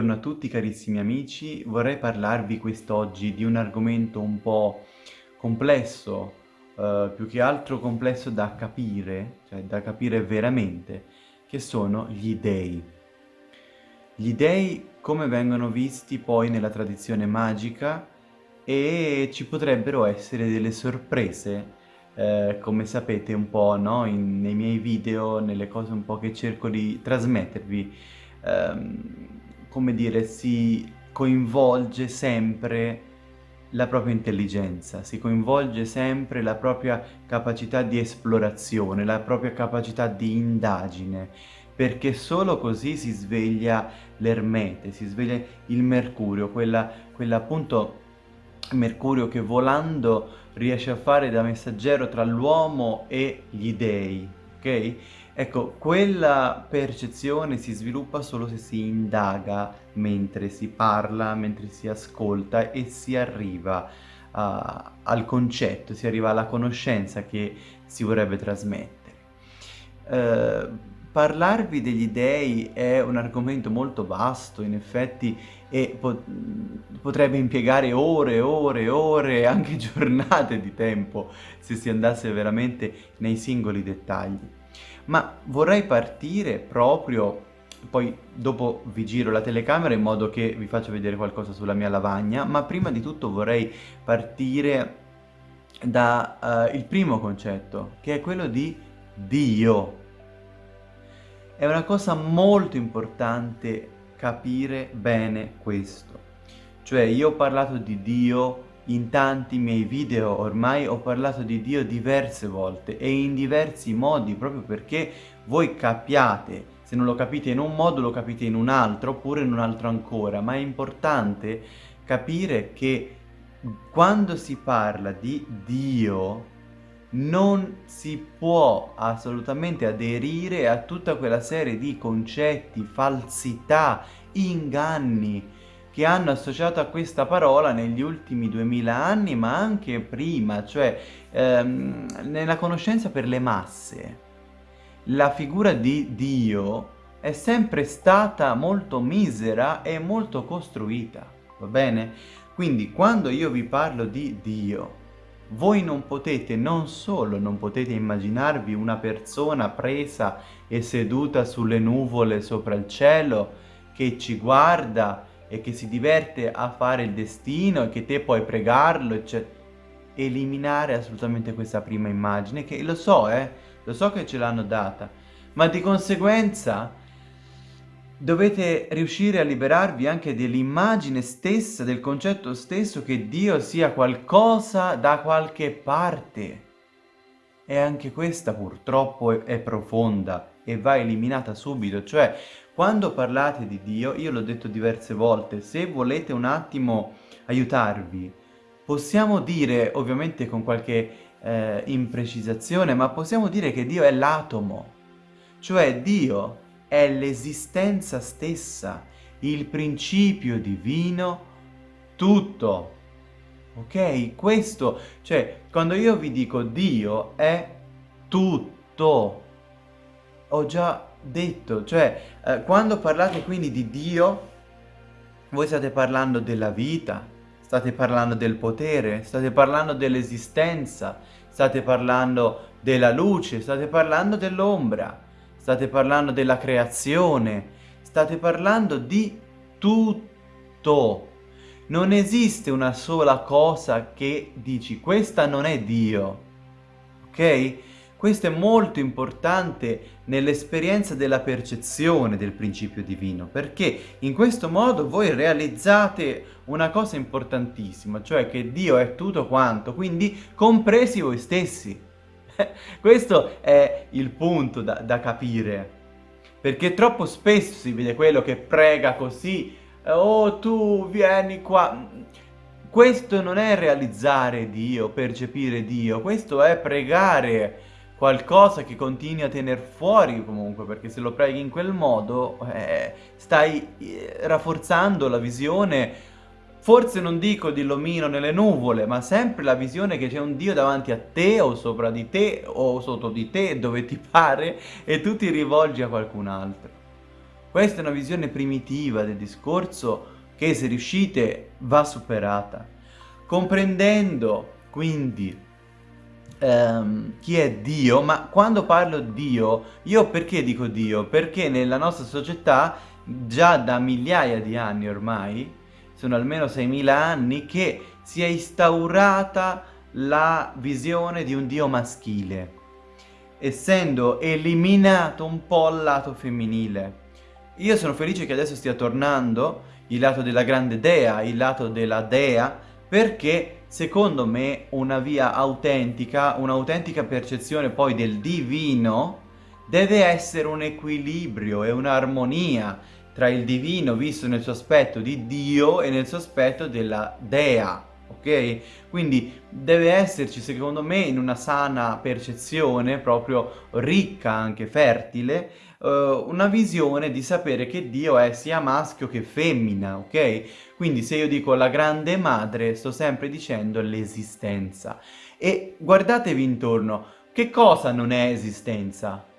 Buongiorno a tutti carissimi amici, vorrei parlarvi quest'oggi di un argomento un po' complesso, eh, più che altro complesso da capire, cioè da capire veramente, che sono gli dei. Gli dei come vengono visti poi nella tradizione magica e ci potrebbero essere delle sorprese, eh, come sapete un po' no? In, nei miei video, nelle cose un po' che cerco di trasmettervi. Ehm, come dire, si coinvolge sempre la propria intelligenza, si coinvolge sempre la propria capacità di esplorazione, la propria capacità di indagine, perché solo così si sveglia l'ermete, si sveglia il mercurio, quella, quella appunto mercurio che volando riesce a fare da messaggero tra l'uomo e gli dei, ok? Ecco, quella percezione si sviluppa solo se si indaga mentre si parla, mentre si ascolta e si arriva uh, al concetto, si arriva alla conoscenza che si vorrebbe trasmettere. Uh, parlarvi degli dei è un argomento molto vasto, in effetti, e po potrebbe impiegare ore e ore e ore, anche giornate di tempo, se si andasse veramente nei singoli dettagli ma vorrei partire proprio, poi dopo vi giro la telecamera in modo che vi faccio vedere qualcosa sulla mia lavagna, ma prima di tutto vorrei partire dal uh, primo concetto, che è quello di Dio. È una cosa molto importante capire bene questo. Cioè io ho parlato di Dio in tanti miei video ormai ho parlato di Dio diverse volte e in diversi modi proprio perché voi capiate, se non lo capite in un modo lo capite in un altro oppure in un altro ancora, ma è importante capire che quando si parla di Dio non si può assolutamente aderire a tutta quella serie di concetti, falsità, inganni, che hanno associato a questa parola negli ultimi duemila anni, ma anche prima, cioè ehm, nella conoscenza per le masse. La figura di Dio è sempre stata molto misera e molto costruita, va bene? Quindi quando io vi parlo di Dio, voi non potete, non solo non potete immaginarvi una persona presa e seduta sulle nuvole sopra il cielo, che ci guarda e che si diverte a fare il destino e che te puoi pregarlo, eccetera. Eliminare assolutamente questa prima immagine, che lo so, eh, lo so che ce l'hanno data, ma di conseguenza dovete riuscire a liberarvi anche dell'immagine stessa, del concetto stesso che Dio sia qualcosa da qualche parte. E anche questa purtroppo è, è profonda e va eliminata subito, cioè quando parlate di Dio, io l'ho detto diverse volte, se volete un attimo aiutarvi, possiamo dire, ovviamente con qualche eh, imprecisazione, ma possiamo dire che Dio è l'atomo, cioè Dio è l'esistenza stessa, il principio divino, tutto. Ok? Questo, cioè, quando io vi dico Dio è tutto. Ho già detto, cioè eh, quando parlate quindi di Dio, voi state parlando della vita, state parlando del potere, state parlando dell'esistenza, state parlando della luce, state parlando dell'ombra, state parlando della creazione, state parlando di tutto. Non esiste una sola cosa che dici questa non è Dio, ok? Questo è molto importante nell'esperienza della percezione del principio divino, perché in questo modo voi realizzate una cosa importantissima, cioè che Dio è tutto quanto, quindi compresi voi stessi. questo è il punto da, da capire, perché troppo spesso si vede quello che prega così, oh tu vieni qua, questo non è realizzare Dio, percepire Dio, questo è pregare qualcosa che continui a tenere fuori comunque, perché se lo preghi in quel modo eh, stai eh, rafforzando la visione, forse non dico di l'omino nelle nuvole, ma sempre la visione che c'è un Dio davanti a te o sopra di te o sotto di te, dove ti pare, e tu ti rivolgi a qualcun altro. Questa è una visione primitiva del discorso che se riuscite va superata. Comprendendo quindi ehm, chi è Dio, ma quando parlo Dio, io perché dico Dio? Perché nella nostra società già da migliaia di anni ormai, sono almeno 6.000 anni, che si è instaurata la visione di un Dio maschile, essendo eliminato un po' il lato femminile. Io sono felice che adesso stia tornando il lato della grande dea, il lato della dea, perché secondo me una via autentica, un'autentica percezione poi del divino, deve essere un equilibrio e un'armonia tra il divino visto nel suo aspetto di Dio e nel suo aspetto della dea, ok? Quindi deve esserci secondo me in una sana percezione, proprio ricca, anche fertile, uh, una visione di sapere che Dio è sia maschio che femmina, ok? Quindi se io dico la grande madre, sto sempre dicendo l'esistenza. E guardatevi intorno, che cosa non è esistenza?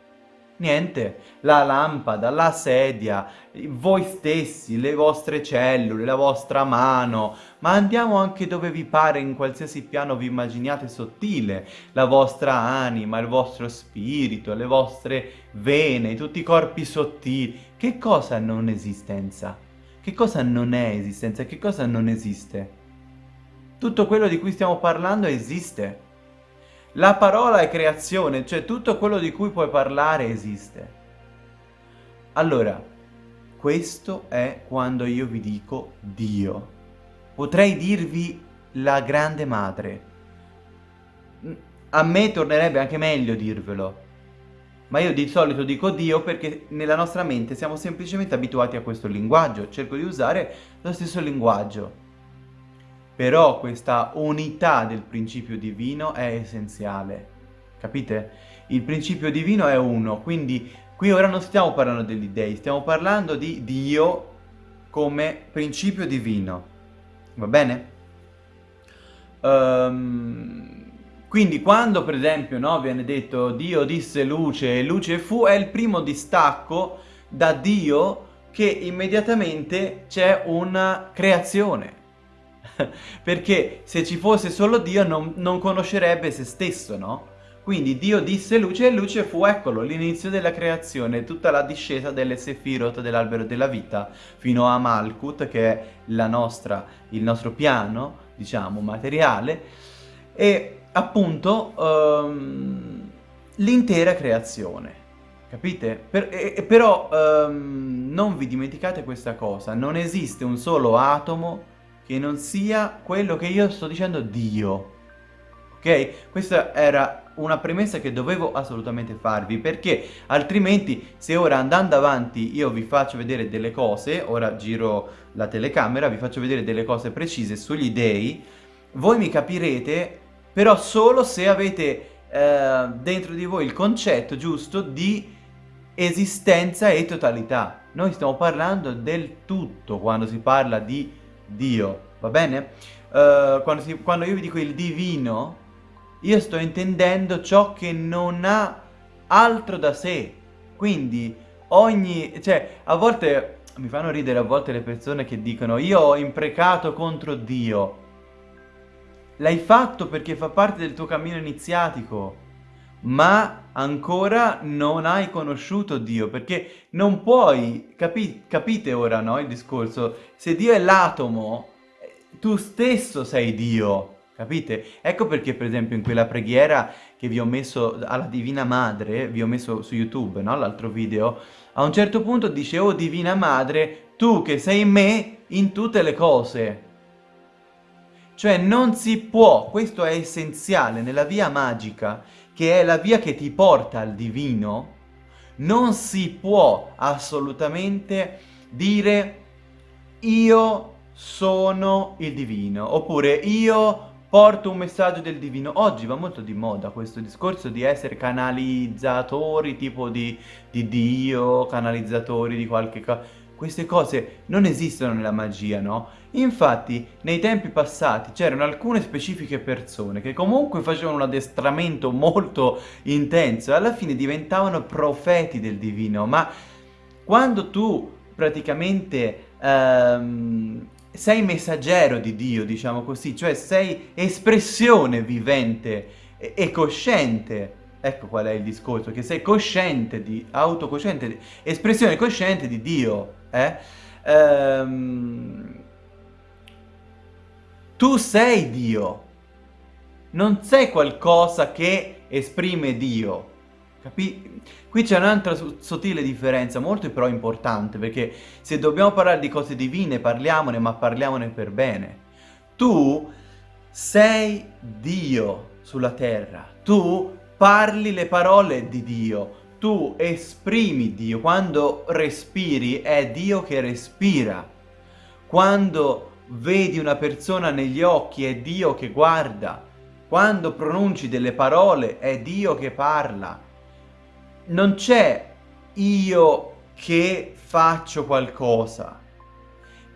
Niente, la lampada, la sedia, voi stessi, le vostre cellule, la vostra mano, ma andiamo anche dove vi pare, in qualsiasi piano vi immaginiate sottile, la vostra anima, il vostro spirito, le vostre vene, tutti i corpi sottili. Che cosa non esistenza? Che cosa non è esistenza? Che cosa non esiste? Tutto quello di cui stiamo parlando esiste. La parola è creazione, cioè tutto quello di cui puoi parlare esiste. Allora, questo è quando io vi dico Dio. Potrei dirvi la grande madre. A me tornerebbe anche meglio dirvelo. Ma io di solito dico Dio perché nella nostra mente siamo semplicemente abituati a questo linguaggio. Cerco di usare lo stesso linguaggio. Però questa unità del principio divino è essenziale, capite? Il principio divino è uno, quindi qui ora non stiamo parlando degli dei, stiamo parlando di Dio come principio divino, va bene? Um, quindi quando per esempio no, viene detto Dio disse luce e luce fu, è il primo distacco da Dio che immediatamente c'è una creazione. Perché se ci fosse solo Dio non, non conoscerebbe se stesso, no? Quindi Dio disse luce e luce fu, eccolo, l'inizio della creazione, tutta la discesa delle Sefirot dell'albero della vita, fino a Malkut, che è nostra, il nostro piano, diciamo, materiale, e appunto um, l'intera creazione. Capite? Per, e, però um, non vi dimenticate questa cosa, non esiste un solo atomo che non sia quello che io sto dicendo Dio. Ok? Questa era una premessa che dovevo assolutamente farvi, perché altrimenti se ora andando avanti io vi faccio vedere delle cose, ora giro la telecamera, vi faccio vedere delle cose precise sugli dei, voi mi capirete però solo se avete eh, dentro di voi il concetto giusto di esistenza e totalità. Noi stiamo parlando del tutto quando si parla di Dio, va bene? Uh, quando, si, quando io vi dico il divino, io sto intendendo ciò che non ha altro da sé. Quindi ogni... cioè, a volte mi fanno ridere a volte le persone che dicono io ho imprecato contro Dio. L'hai fatto perché fa parte del tuo cammino iniziatico ma ancora non hai conosciuto Dio, perché non puoi, capi capite ora no, il discorso, se Dio è l'atomo, tu stesso sei Dio, capite? Ecco perché per esempio in quella preghiera che vi ho messo alla Divina Madre, vi ho messo su YouTube, no, l'altro video, a un certo punto dice, oh Divina Madre, tu che sei me in tutte le cose. Cioè non si può, questo è essenziale nella via magica, che è la via che ti porta al divino, non si può assolutamente dire io sono il divino, oppure io porto un messaggio del divino. Oggi va molto di moda questo discorso di essere canalizzatori tipo di, di Dio, canalizzatori di qualche cosa queste cose non esistono nella magia, no? Infatti, nei tempi passati c'erano alcune specifiche persone che comunque facevano un addestramento molto intenso e alla fine diventavano profeti del divino, ma Quando tu praticamente ehm, sei messaggero di Dio, diciamo così, cioè sei espressione vivente e, e cosciente Ecco qual è il discorso, che sei cosciente di, autocosciente, espressione cosciente di Dio, eh? Ehm, tu sei Dio, non sei qualcosa che esprime Dio, capi? Qui c'è un'altra sottile differenza, molto però importante, perché se dobbiamo parlare di cose divine, parliamone, ma parliamone per bene. Tu sei Dio sulla terra, tu parli le parole di Dio, tu esprimi Dio, quando respiri è Dio che respira, quando vedi una persona negli occhi è Dio che guarda, quando pronunci delle parole è Dio che parla. Non c'è io che faccio qualcosa,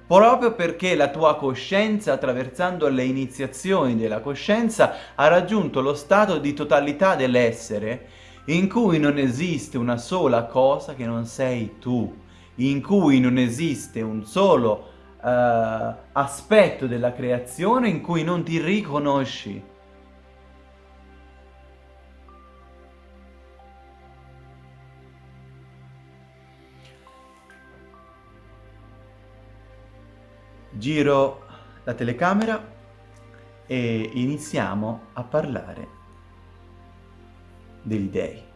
proprio perché la tua coscienza, attraversando le iniziazioni della coscienza, ha raggiunto lo stato di totalità dell'essere, in cui non esiste una sola cosa che non sei tu, in cui non esiste un solo uh, aspetto della creazione in cui non ti riconosci. Giro la telecamera e iniziamo a parlare degli dei.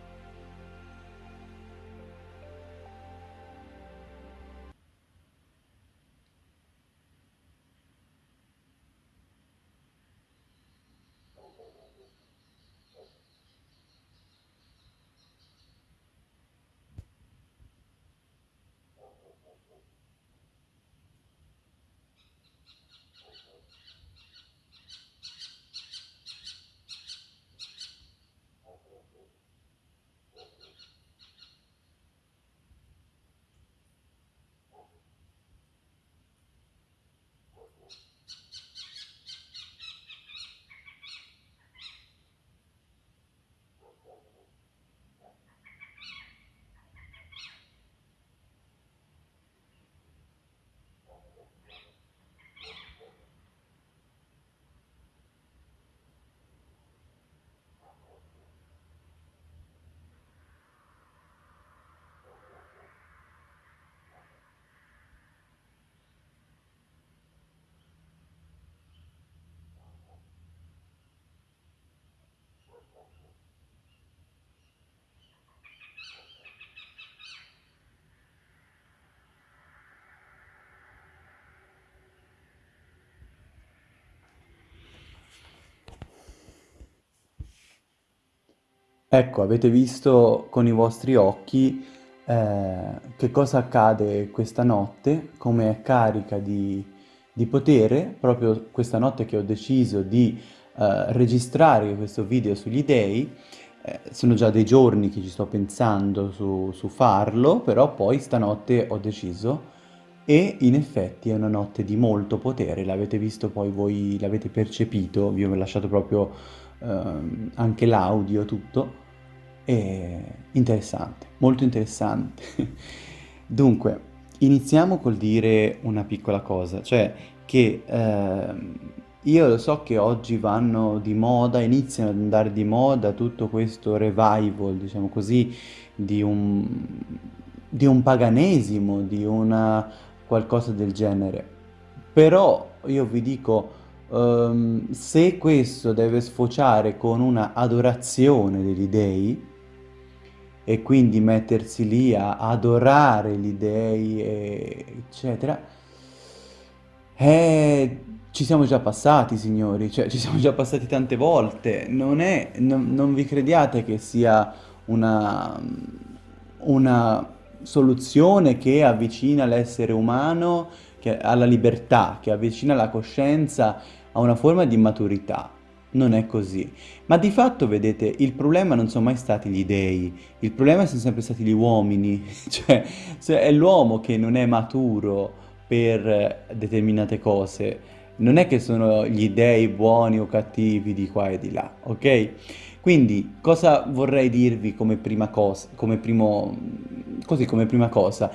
Ecco, avete visto con i vostri occhi eh, che cosa accade questa notte, come è carica di, di potere, proprio questa notte che ho deciso di eh, registrare questo video sugli dei, eh, sono già dei giorni che ci sto pensando su, su farlo, però poi stanotte ho deciso e in effetti è una notte di molto potere, l'avete visto poi voi, l'avete percepito, vi ho lasciato proprio ehm, anche l'audio, tutto, è interessante, molto interessante. Dunque, iniziamo col dire una piccola cosa, cioè che eh, io lo so che oggi vanno di moda, iniziano ad andare di moda tutto questo revival, diciamo così, di un, di un paganesimo, di una qualcosa del genere. Però io vi dico, um, se questo deve sfociare con una adorazione degli dei, e quindi mettersi lì a adorare gli dei, eccetera, eh, ci siamo già passati, signori, cioè ci siamo già passati tante volte. Non è, non, non vi crediate che sia una, una soluzione che avvicina l'essere umano alla libertà, che avvicina la coscienza a una forma di maturità non è così. Ma di fatto, vedete, il problema non sono mai stati gli dei, il problema sono sempre stati gli uomini, cioè è l'uomo che non è maturo per determinate cose, non è che sono gli dei buoni o cattivi di qua e di là, ok? Quindi, cosa vorrei dirvi come prima cosa, come primo, così come prima cosa?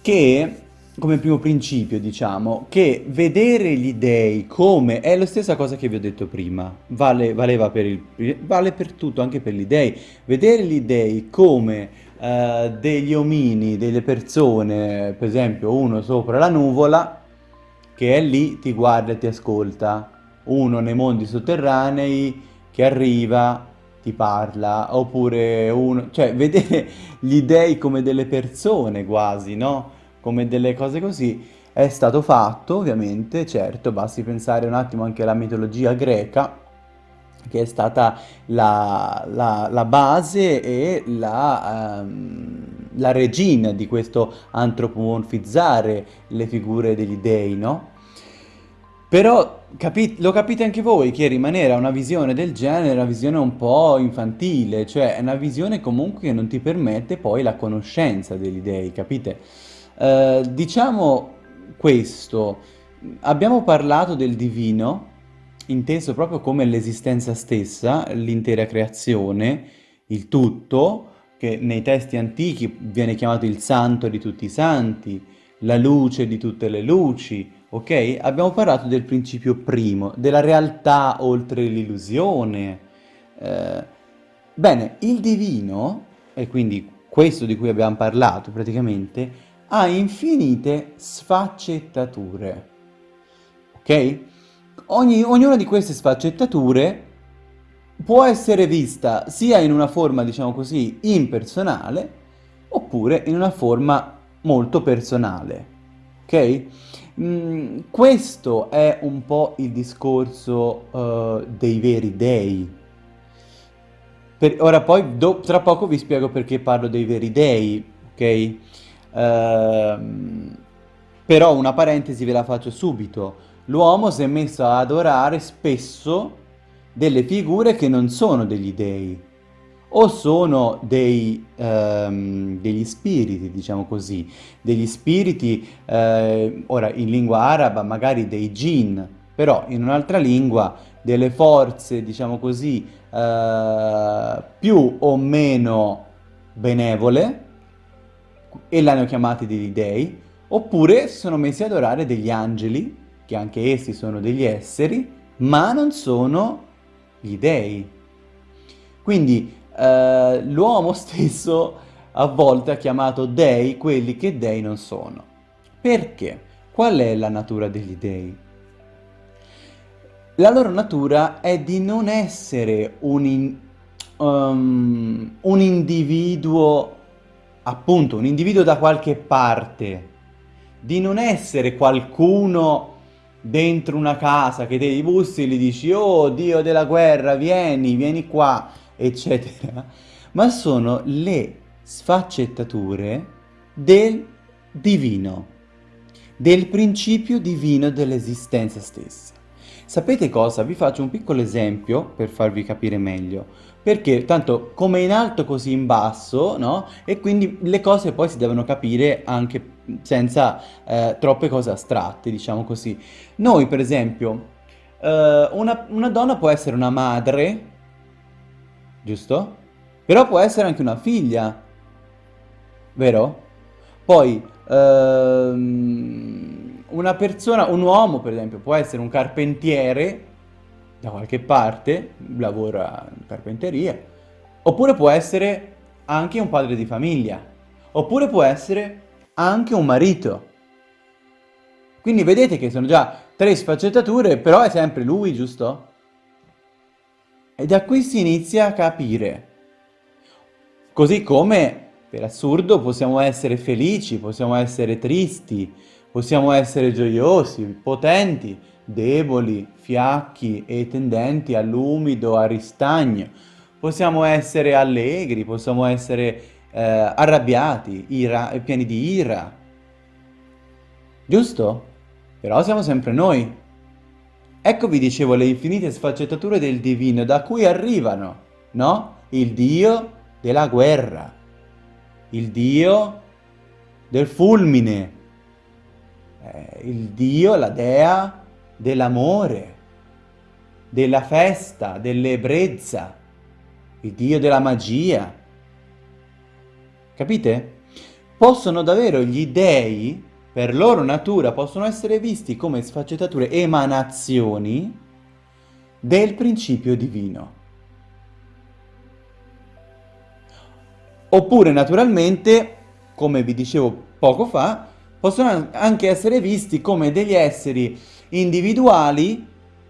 Che, come primo principio, diciamo, che vedere gli dei come, è la stessa cosa che vi ho detto prima, vale, per il, vale per tutto, anche per gli dei, vedere gli dei come eh, degli omini, delle persone, per esempio uno sopra la nuvola, che è lì, ti guarda e ti ascolta, uno nei mondi sotterranei, che arriva, ti parla, oppure uno... cioè vedere gli dei come delle persone quasi, no? Come delle cose così, è stato fatto ovviamente, certo, basti pensare un attimo anche alla mitologia greca, che è stata la, la, la base e la, um, la regina di questo antropomorfizzare le figure degli dei, no? Però capi lo capite anche voi che rimanere a una visione del genere è una visione un po' infantile, cioè è una visione comunque che non ti permette poi la conoscenza degli dei, capite? Uh, diciamo questo, abbiamo parlato del divino, inteso proprio come l'esistenza stessa, l'intera creazione, il tutto, che nei testi antichi viene chiamato il santo di tutti i santi, la luce di tutte le luci, ok? Abbiamo parlato del principio primo, della realtà oltre l'illusione. Eh, bene, il divino, e quindi questo di cui abbiamo parlato praticamente, ha infinite sfaccettature, ok? Ogni, ognuna di queste sfaccettature può essere vista sia in una forma, diciamo così, impersonale, oppure in una forma molto personale, ok? Mm, questo è un po' il discorso uh, dei veri dei. Per, ora poi, do, tra poco vi spiego perché parlo dei veri dei, ok? Uh, però una parentesi ve la faccio subito. L'uomo si è messo ad adorare spesso delle figure che non sono degli dei o sono dei, ehm, degli spiriti, diciamo così, degli spiriti, eh, ora in lingua araba magari dei jinn, però in un'altra lingua delle forze, diciamo così, eh, più o meno benevole, e l'hanno chiamati degli dei, oppure si sono messi ad adorare degli angeli, che anche essi sono degli esseri, ma non sono gli dei. Quindi eh, l'uomo stesso a volte ha chiamato dei quelli che dei non sono. Perché? Qual è la natura degli dei? La loro natura è di non essere un, in, um, un individuo, appunto, un individuo da qualche parte, di non essere qualcuno dentro una casa che devi bussi e gli dici oh dio della guerra vieni, vieni qua eccetera, ma sono le sfaccettature del divino, del principio divino dell'esistenza stessa. Sapete cosa? Vi faccio un piccolo esempio per farvi capire meglio, perché tanto come in alto così in basso, no? E quindi le cose poi si devono capire anche senza eh, troppe cose astratte, diciamo così. Noi per esempio, eh, una, una donna può essere una madre, giusto? Però può essere anche una figlia, vero? Poi, ehm, una persona, un uomo per esempio, può essere un carpentiere da qualche parte, lavora in carpenteria, oppure può essere anche un padre di famiglia, oppure può essere anche un marito. Quindi vedete che sono già tre sfaccettature, però è sempre lui, giusto? E da qui si inizia a capire. Così come, per assurdo, possiamo essere felici, possiamo essere tristi, possiamo essere gioiosi, potenti, deboli, fiacchi e tendenti all'umido, al ristagno. Possiamo essere allegri, possiamo essere eh, arrabbiati, ira, pieni di ira. Giusto? Però siamo sempre noi. Ecco vi dicevo le infinite sfaccettature del divino da cui arrivano, no? Il dio della guerra, il dio del fulmine, eh, il dio, la dea dell'amore, della festa, dell'ebbrezza, il dio della magia. Capite? Possono davvero gli dei, per loro natura, possono essere visti come sfaccettature, emanazioni del principio divino. Oppure, naturalmente, come vi dicevo poco fa, possono anche essere visti come degli esseri individuali,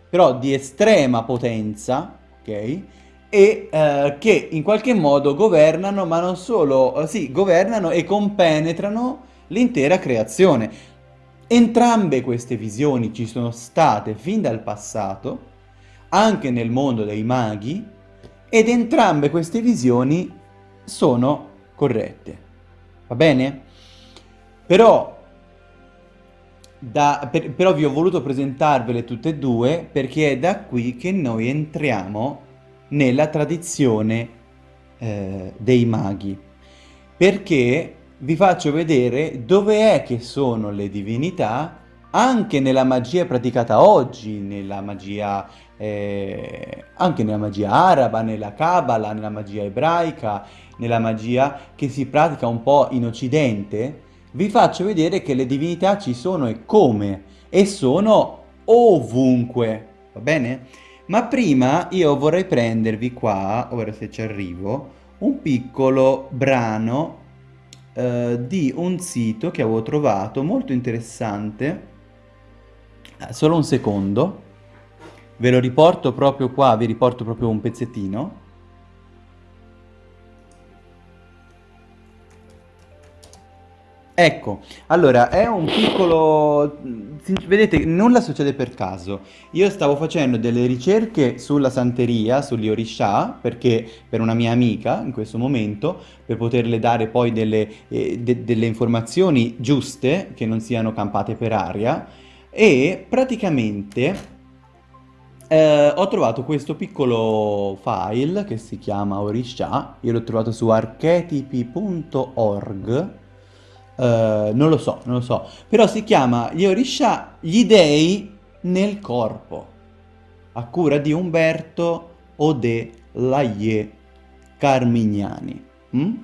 però di estrema potenza, ok? E eh, che in qualche modo governano, ma non solo, eh, sì, governano e compenetrano l'intera creazione. Entrambe queste visioni ci sono state fin dal passato, anche nel mondo dei maghi, ed entrambe queste visioni sono corrette. Va bene? Però da, per, però vi ho voluto presentarvele tutte e due perché è da qui che noi entriamo nella tradizione eh, dei maghi. Perché vi faccio vedere dove è che sono le divinità anche nella magia praticata oggi, nella magia, eh, anche nella magia araba, nella Kabbalah, nella magia ebraica, nella magia che si pratica un po' in Occidente, vi faccio vedere che le divinità ci sono e come, e sono ovunque, va bene? Ma prima io vorrei prendervi qua, ora se ci arrivo, un piccolo brano eh, di un sito che avevo trovato molto interessante, eh, solo un secondo, ve lo riporto proprio qua, vi riporto proprio un pezzettino, Ecco, allora è un piccolo... Vedete, nulla succede per caso. Io stavo facendo delle ricerche sulla santeria, sugli Orisha, perché per una mia amica in questo momento, per poterle dare poi delle, eh, de delle informazioni giuste, che non siano campate per aria, e praticamente eh, ho trovato questo piccolo file che si chiama Orisha, io l'ho trovato su archetipi.org Uh, non lo so, non lo so. Però si chiama Gli Orisha, gli dei nel corpo, a cura di Umberto Ode Laie Carmignani. Mm?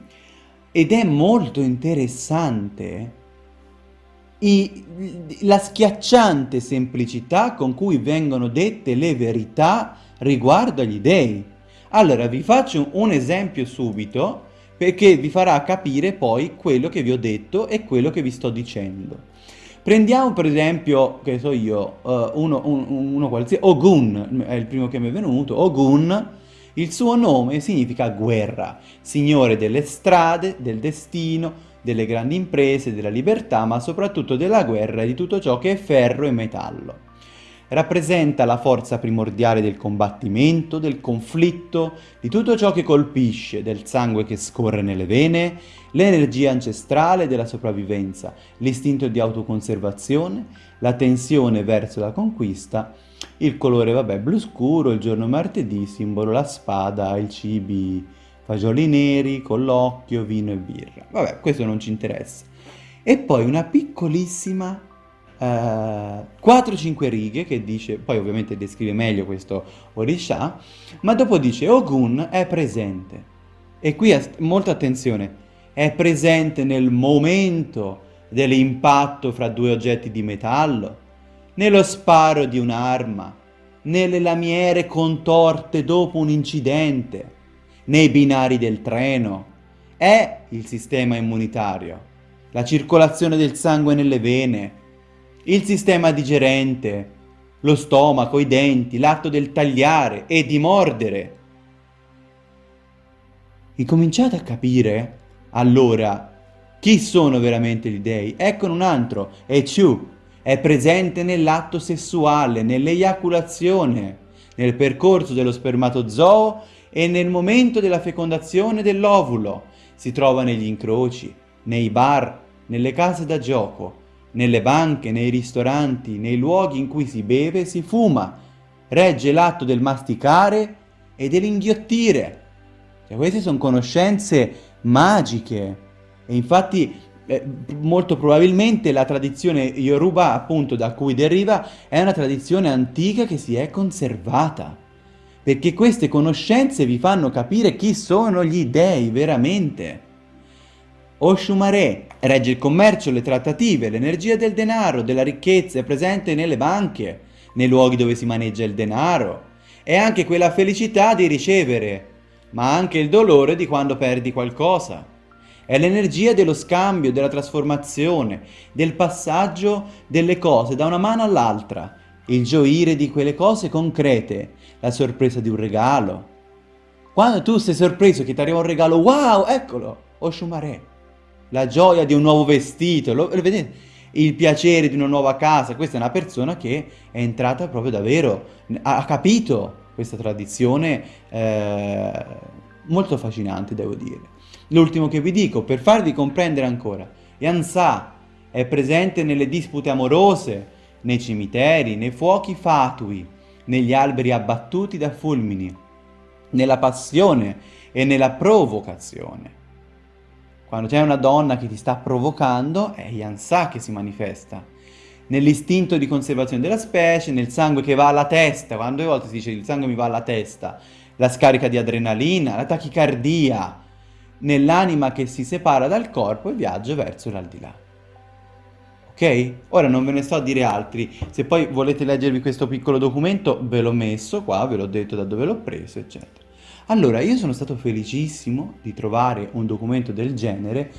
Ed è molto interessante I, la schiacciante semplicità con cui vengono dette le verità riguardo agli dei. Allora, vi faccio un esempio subito perché vi farà capire poi quello che vi ho detto e quello che vi sto dicendo. Prendiamo per esempio, che so io, uh, uno, un, uno qualsiasi, Ogun, è il primo che mi è venuto, Ogun, il suo nome significa guerra, signore delle strade, del destino, delle grandi imprese, della libertà, ma soprattutto della guerra e di tutto ciò che è ferro e metallo rappresenta la forza primordiale del combattimento, del conflitto, di tutto ciò che colpisce, del sangue che scorre nelle vene, l'energia ancestrale della sopravvivenza, l'istinto di autoconservazione, la tensione verso la conquista, il colore, vabbè, blu scuro, il giorno martedì, simbolo la spada, il cibi, fagioli neri, con l'occhio, vino e birra. Vabbè, questo non ci interessa. E poi una piccolissima 4-5 eh, righe che dice, poi ovviamente descrive meglio questo Orisha, ma dopo dice Ogun è presente. E qui molta attenzione, è presente nel momento dell'impatto fra due oggetti di metallo, nello sparo di un'arma, nelle lamiere contorte dopo un incidente, nei binari del treno. È il sistema immunitario, la circolazione del sangue nelle vene, il sistema digerente, lo stomaco, i denti, l'atto del tagliare e di mordere. Incominciate a capire, allora, chi sono veramente gli dei? Eccone un altro, è Chu, è presente nell'atto sessuale, nell'eiaculazione, nel percorso dello spermatozoo e nel momento della fecondazione dell'ovulo. Si trova negli incroci, nei bar, nelle case da gioco, nelle banche, nei ristoranti, nei luoghi in cui si beve, si fuma, regge l'atto del masticare e dell'inghiottire. Cioè, queste sono conoscenze magiche e infatti eh, molto probabilmente la tradizione Yoruba, appunto da cui deriva, è una tradizione antica che si è conservata. perché queste conoscenze vi fanno capire chi sono gli dei veramente. Oshumare regge il commercio, le trattative, l'energia del denaro, della ricchezza è presente nelle banche, nei luoghi dove si maneggia il denaro. È anche quella felicità di ricevere, ma anche il dolore di quando perdi qualcosa. È l'energia dello scambio, della trasformazione, del passaggio delle cose da una mano all'altra, il gioire di quelle cose concrete, la sorpresa di un regalo. Quando tu sei sorpreso che ti arriva un regalo, wow, eccolo, Oshumare la gioia di un nuovo vestito, lo, lo vedete? il piacere di una nuova casa, questa è una persona che è entrata proprio davvero, ha capito questa tradizione eh, molto affascinante devo dire. L'ultimo che vi dico, per farvi comprendere ancora, Yansa è presente nelle dispute amorose, nei cimiteri, nei fuochi fatui, negli alberi abbattuti da fulmini, nella passione e nella provocazione. Quando c'è una donna che ti sta provocando, è Yansa che si manifesta. Nell'istinto di conservazione della specie, nel sangue che va alla testa, quando a volte si dice il sangue mi va alla testa, la scarica di adrenalina, la tachicardia, nell'anima che si separa dal corpo e viaggia verso l'aldilà. Ok? Ora non ve ne sto a dire altri, se poi volete leggervi questo piccolo documento ve l'ho messo qua, ve l'ho detto da dove l'ho preso, eccetera. Allora, io sono stato felicissimo di trovare un documento del genere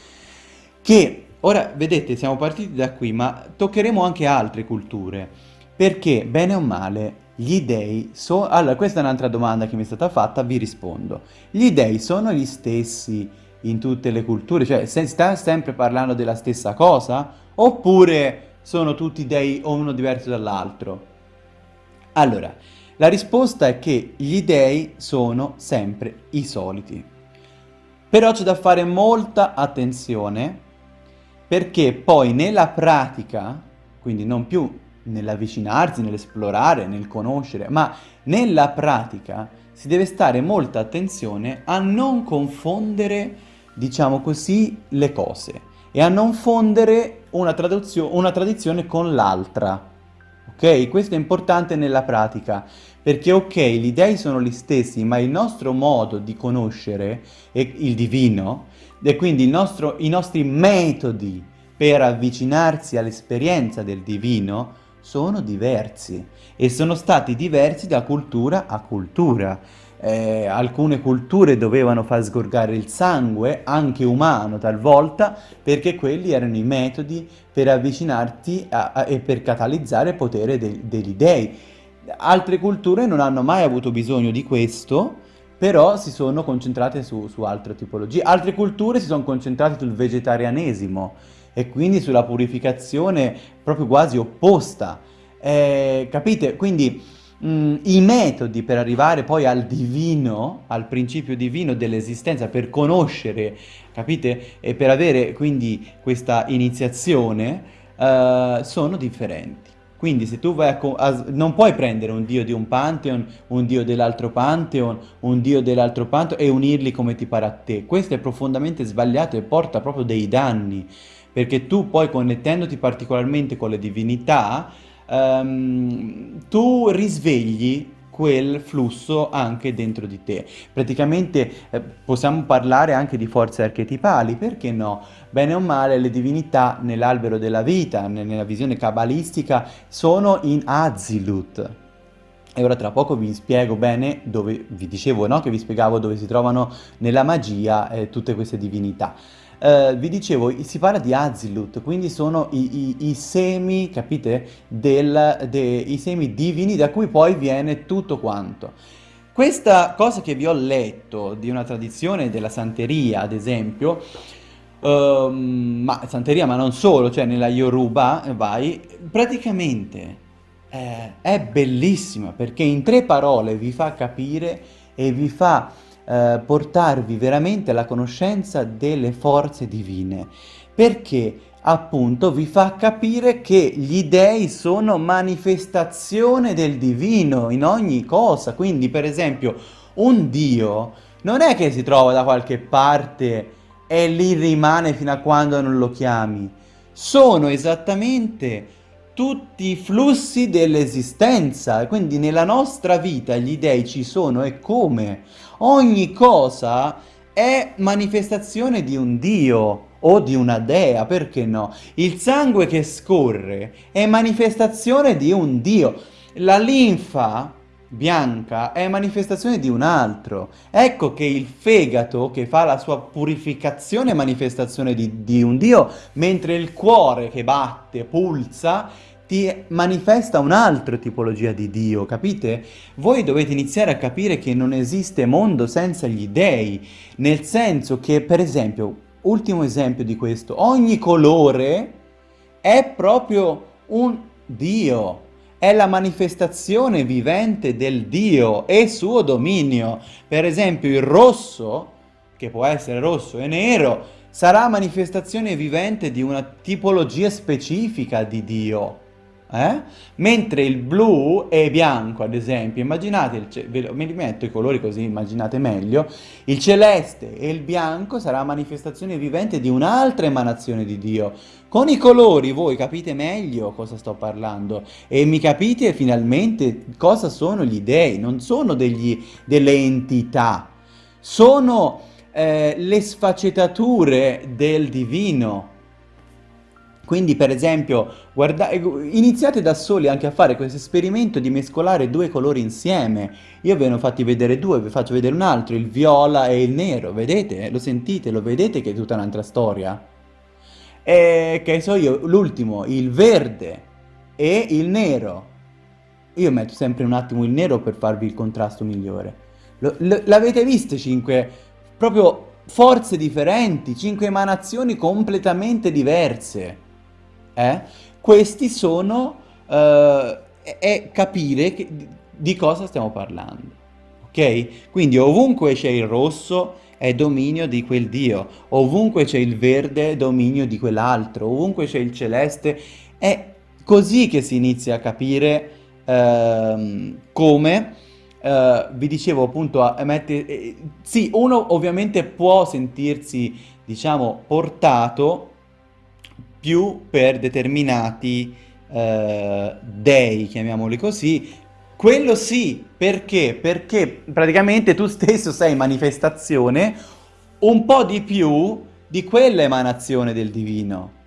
che, ora, vedete, siamo partiti da qui, ma toccheremo anche altre culture, perché, bene o male, gli dei sono... Allora, questa è un'altra domanda che mi è stata fatta, vi rispondo. Gli dei sono gli stessi in tutte le culture? Cioè, si sta sempre parlando della stessa cosa? Oppure sono tutti dei o uno diverso dall'altro? Allora, la risposta è che gli dei sono sempre i soliti. Però c'è da fare molta attenzione perché poi nella pratica, quindi non più nell'avvicinarsi, nell'esplorare, nel conoscere, ma nella pratica si deve stare molta attenzione a non confondere, diciamo così, le cose e a non fondere una, una tradizione con l'altra. Ok? Questo è importante nella pratica perché ok, gli dei sono gli stessi, ma il nostro modo di conoscere il divino, e quindi nostro, i nostri metodi per avvicinarsi all'esperienza del divino, sono diversi e sono stati diversi da cultura a cultura. Eh, alcune culture dovevano far sgorgare il sangue, anche umano talvolta, perché quelli erano i metodi per avvicinarti a, a, e per catalizzare il potere de, degli dei. Altre culture non hanno mai avuto bisogno di questo, però si sono concentrate su, su altre tipologie. Altre culture si sono concentrate sul vegetarianesimo e quindi sulla purificazione proprio quasi opposta. Eh, capite? Quindi mh, mm, i metodi per arrivare poi al divino, al principio divino dell'esistenza, per conoscere, capite? E per avere quindi questa iniziazione, eh, sono differenti. Quindi se tu vai a, a, non puoi prendere un dio di un pantheon, un dio dell'altro pantheon, un dio dell'altro pantheon e unirli come ti pare a te. Questo è profondamente sbagliato e porta proprio dei danni, perché tu poi connettendoti particolarmente con le divinità, um, tu risvegli quel flusso anche dentro di te. Praticamente eh, possiamo parlare anche di forze archetipali, perché no? Bene o male le divinità nell'albero della vita, nella visione cabalistica, sono in Azilut. E ora tra poco vi spiego bene dove, vi dicevo no? che vi spiegavo dove si trovano nella magia eh, tutte queste divinità. Uh, vi dicevo, si parla di Azilut, quindi sono i, i, i semi, capite, del, de, i semi divini da cui poi viene tutto quanto. Questa cosa che vi ho letto di una tradizione della santeria, ad esempio, uh, ma santeria ma non solo, cioè nella Yoruba, vai, praticamente eh, è bellissima perché in tre parole vi fa capire e vi fa eh, portarvi veramente alla conoscenza delle forze divine, perché appunto vi fa capire che gli dei sono manifestazione del divino in ogni cosa, quindi per esempio un dio non è che si trova da qualche parte e lì rimane fino a quando non lo chiami, sono esattamente tutti i flussi dell'esistenza, quindi nella nostra vita gli dei ci sono e come? Ogni cosa è manifestazione di un Dio o di una dea, perché no? Il sangue che scorre è manifestazione di un Dio. La linfa bianca è manifestazione di un altro. Ecco che il fegato che fa la sua purificazione è manifestazione di, di un Dio, mentre il cuore che batte, pulsa, ti manifesta un'altra tipologia di Dio, capite? Voi dovete iniziare a capire che non esiste mondo senza gli dei, nel senso che, per esempio, ultimo esempio di questo, ogni colore è proprio un Dio è la manifestazione vivente del Dio e suo dominio. Per esempio il rosso, che può essere rosso e nero, sarà manifestazione vivente di una tipologia specifica di Dio. Eh? Mentre il blu e bianco, ad esempio, immaginate, il me li metto i colori così immaginate meglio, il celeste e il bianco sarà manifestazione vivente di un'altra emanazione di Dio. Con i colori voi capite meglio cosa sto parlando e mi capite finalmente cosa sono gli dei, non sono degli, delle entità, sono eh, le sfaccettature del divino, quindi per esempio guarda, iniziate da soli anche a fare questo esperimento di mescolare due colori insieme. Io ve ne ho fatti vedere due, vi faccio vedere un altro, il viola e il nero, vedete? Lo sentite, lo vedete che è tutta un'altra storia? E che so io, l'ultimo, il verde e il nero. Io metto sempre un attimo il nero per farvi il contrasto migliore. L'avete visto cinque proprio forze differenti, cinque emanazioni completamente diverse eh, questi sono, eh, è capire che, di cosa stiamo parlando. Ok? Quindi ovunque c'è il rosso è dominio di quel dio, ovunque c'è il verde è dominio di quell'altro, ovunque c'è il celeste, è così che si inizia a capire ehm, come, eh, vi dicevo appunto, a, eh, sì, uno ovviamente può sentirsi, diciamo, portato più per determinati eh, dei, chiamiamoli così, quello sì, perché? Perché praticamente tu stesso sei manifestazione un po' di più di quella emanazione del divino.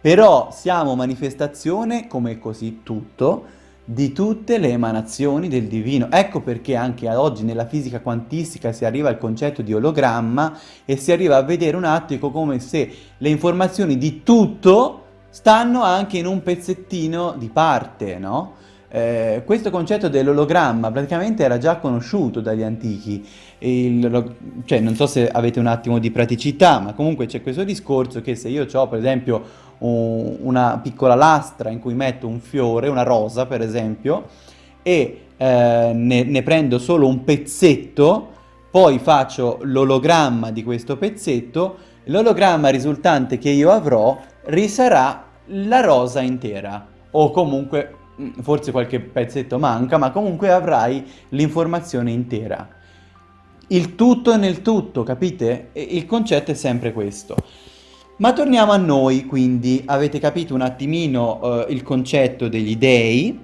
Però siamo manifestazione, come così tutto, di tutte le emanazioni del divino. Ecco perché anche oggi nella fisica quantistica si arriva al concetto di ologramma e si arriva a vedere un attimo come se le informazioni di tutto stanno anche in un pezzettino di parte, no? Eh, questo concetto dell'ologramma praticamente era già conosciuto dagli antichi, Il, cioè non so se avete un attimo di praticità, ma comunque c'è questo discorso che se io ho per esempio un, una piccola lastra in cui metto un fiore, una rosa per esempio, e eh, ne, ne prendo solo un pezzetto, poi faccio l'ologramma di questo pezzetto, l'ologramma risultante che io avrò risarà la rosa intera, o comunque mm, forse qualche pezzetto manca, ma comunque avrai l'informazione intera. Il tutto nel tutto, capite? Il concetto è sempre questo. Ma torniamo a noi, quindi avete capito un attimino eh, il concetto degli dei.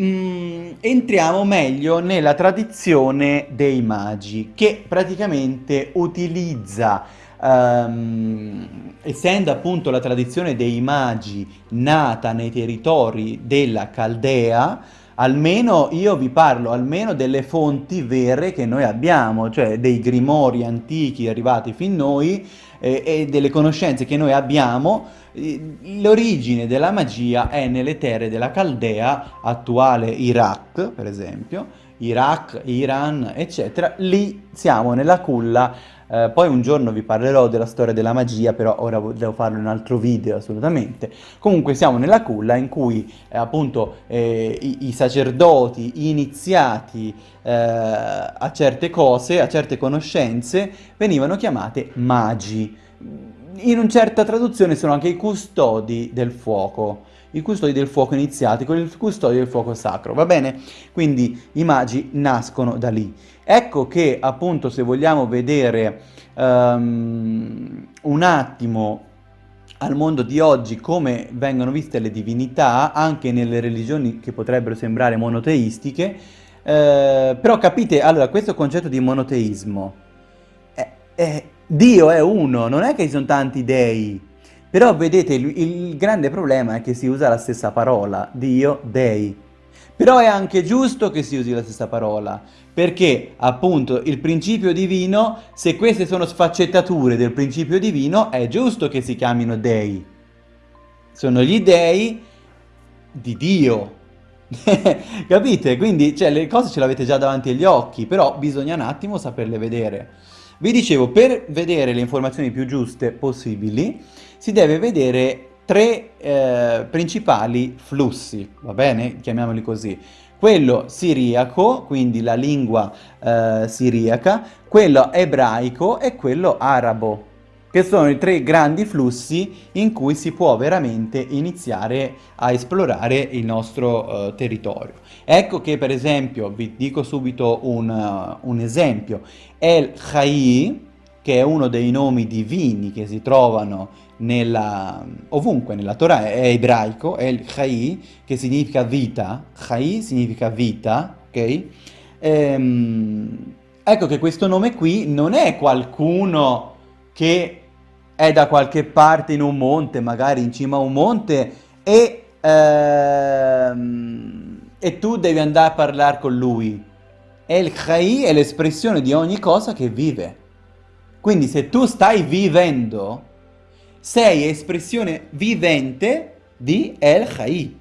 Mm, entriamo meglio nella tradizione dei magi, che praticamente utilizza, um, essendo appunto la tradizione dei magi nata nei territori della Caldea, almeno io vi parlo almeno delle fonti vere che noi abbiamo, cioè dei grimori antichi arrivati fin noi, eh, e delle conoscenze che noi abbiamo, eh, l'origine della magia è nelle terre della Caldea, attuale Iraq per esempio, Iraq, Iran, eccetera, lì siamo nella culla eh, poi un giorno vi parlerò della storia della magia, però ora devo farlo in un altro video assolutamente. Comunque siamo nella culla in cui eh, appunto eh, i, i, sacerdoti iniziati eh, a certe cose, a certe conoscenze, venivano chiamate magi. In una certa traduzione sono anche i custodi del fuoco i custodi del fuoco iniziati con il custodi del fuoco sacro, va bene? Quindi i magi nascono da lì. Ecco che appunto se vogliamo vedere um, un attimo al mondo di oggi come vengono viste le divinità, anche nelle religioni che potrebbero sembrare monoteistiche, eh, però capite, allora, questo concetto di monoteismo, è, è, Dio è uno, non è che ci sono tanti dei, però vedete, il, il grande problema è che si usa la stessa parola, Dio, dei. Però è anche giusto che si usi la stessa parola, perché appunto il principio divino, se queste sono sfaccettature del principio divino, è giusto che si chiamino dei. Sono gli dei di Dio. Capite? Quindi cioè, le cose ce le avete già davanti agli occhi, però bisogna un attimo saperle vedere. Vi dicevo, per vedere le informazioni più giuste possibili, si deve vedere tre eh, principali flussi, va bene? Chiamiamoli così. Quello siriaco, quindi la lingua eh, siriaca, quello ebraico e quello arabo, che sono i tre grandi flussi in cui si può veramente iniziare a esplorare il nostro uh, territorio. Ecco che per esempio, vi dico subito un, uh, un esempio, El Chai, che è uno dei nomi divini che si trovano nella, ovunque nella Torah, è ebraico, è il Chai, che significa vita, Chai significa vita, ok? Ehm, ecco che questo nome qui non è qualcuno che è da qualche parte in un monte, magari in cima a un monte, e, ehm, e tu devi andare a parlare con lui. El Chai è l'espressione di ogni cosa che vive. Quindi se tu stai vivendo, sei espressione vivente di El Chai.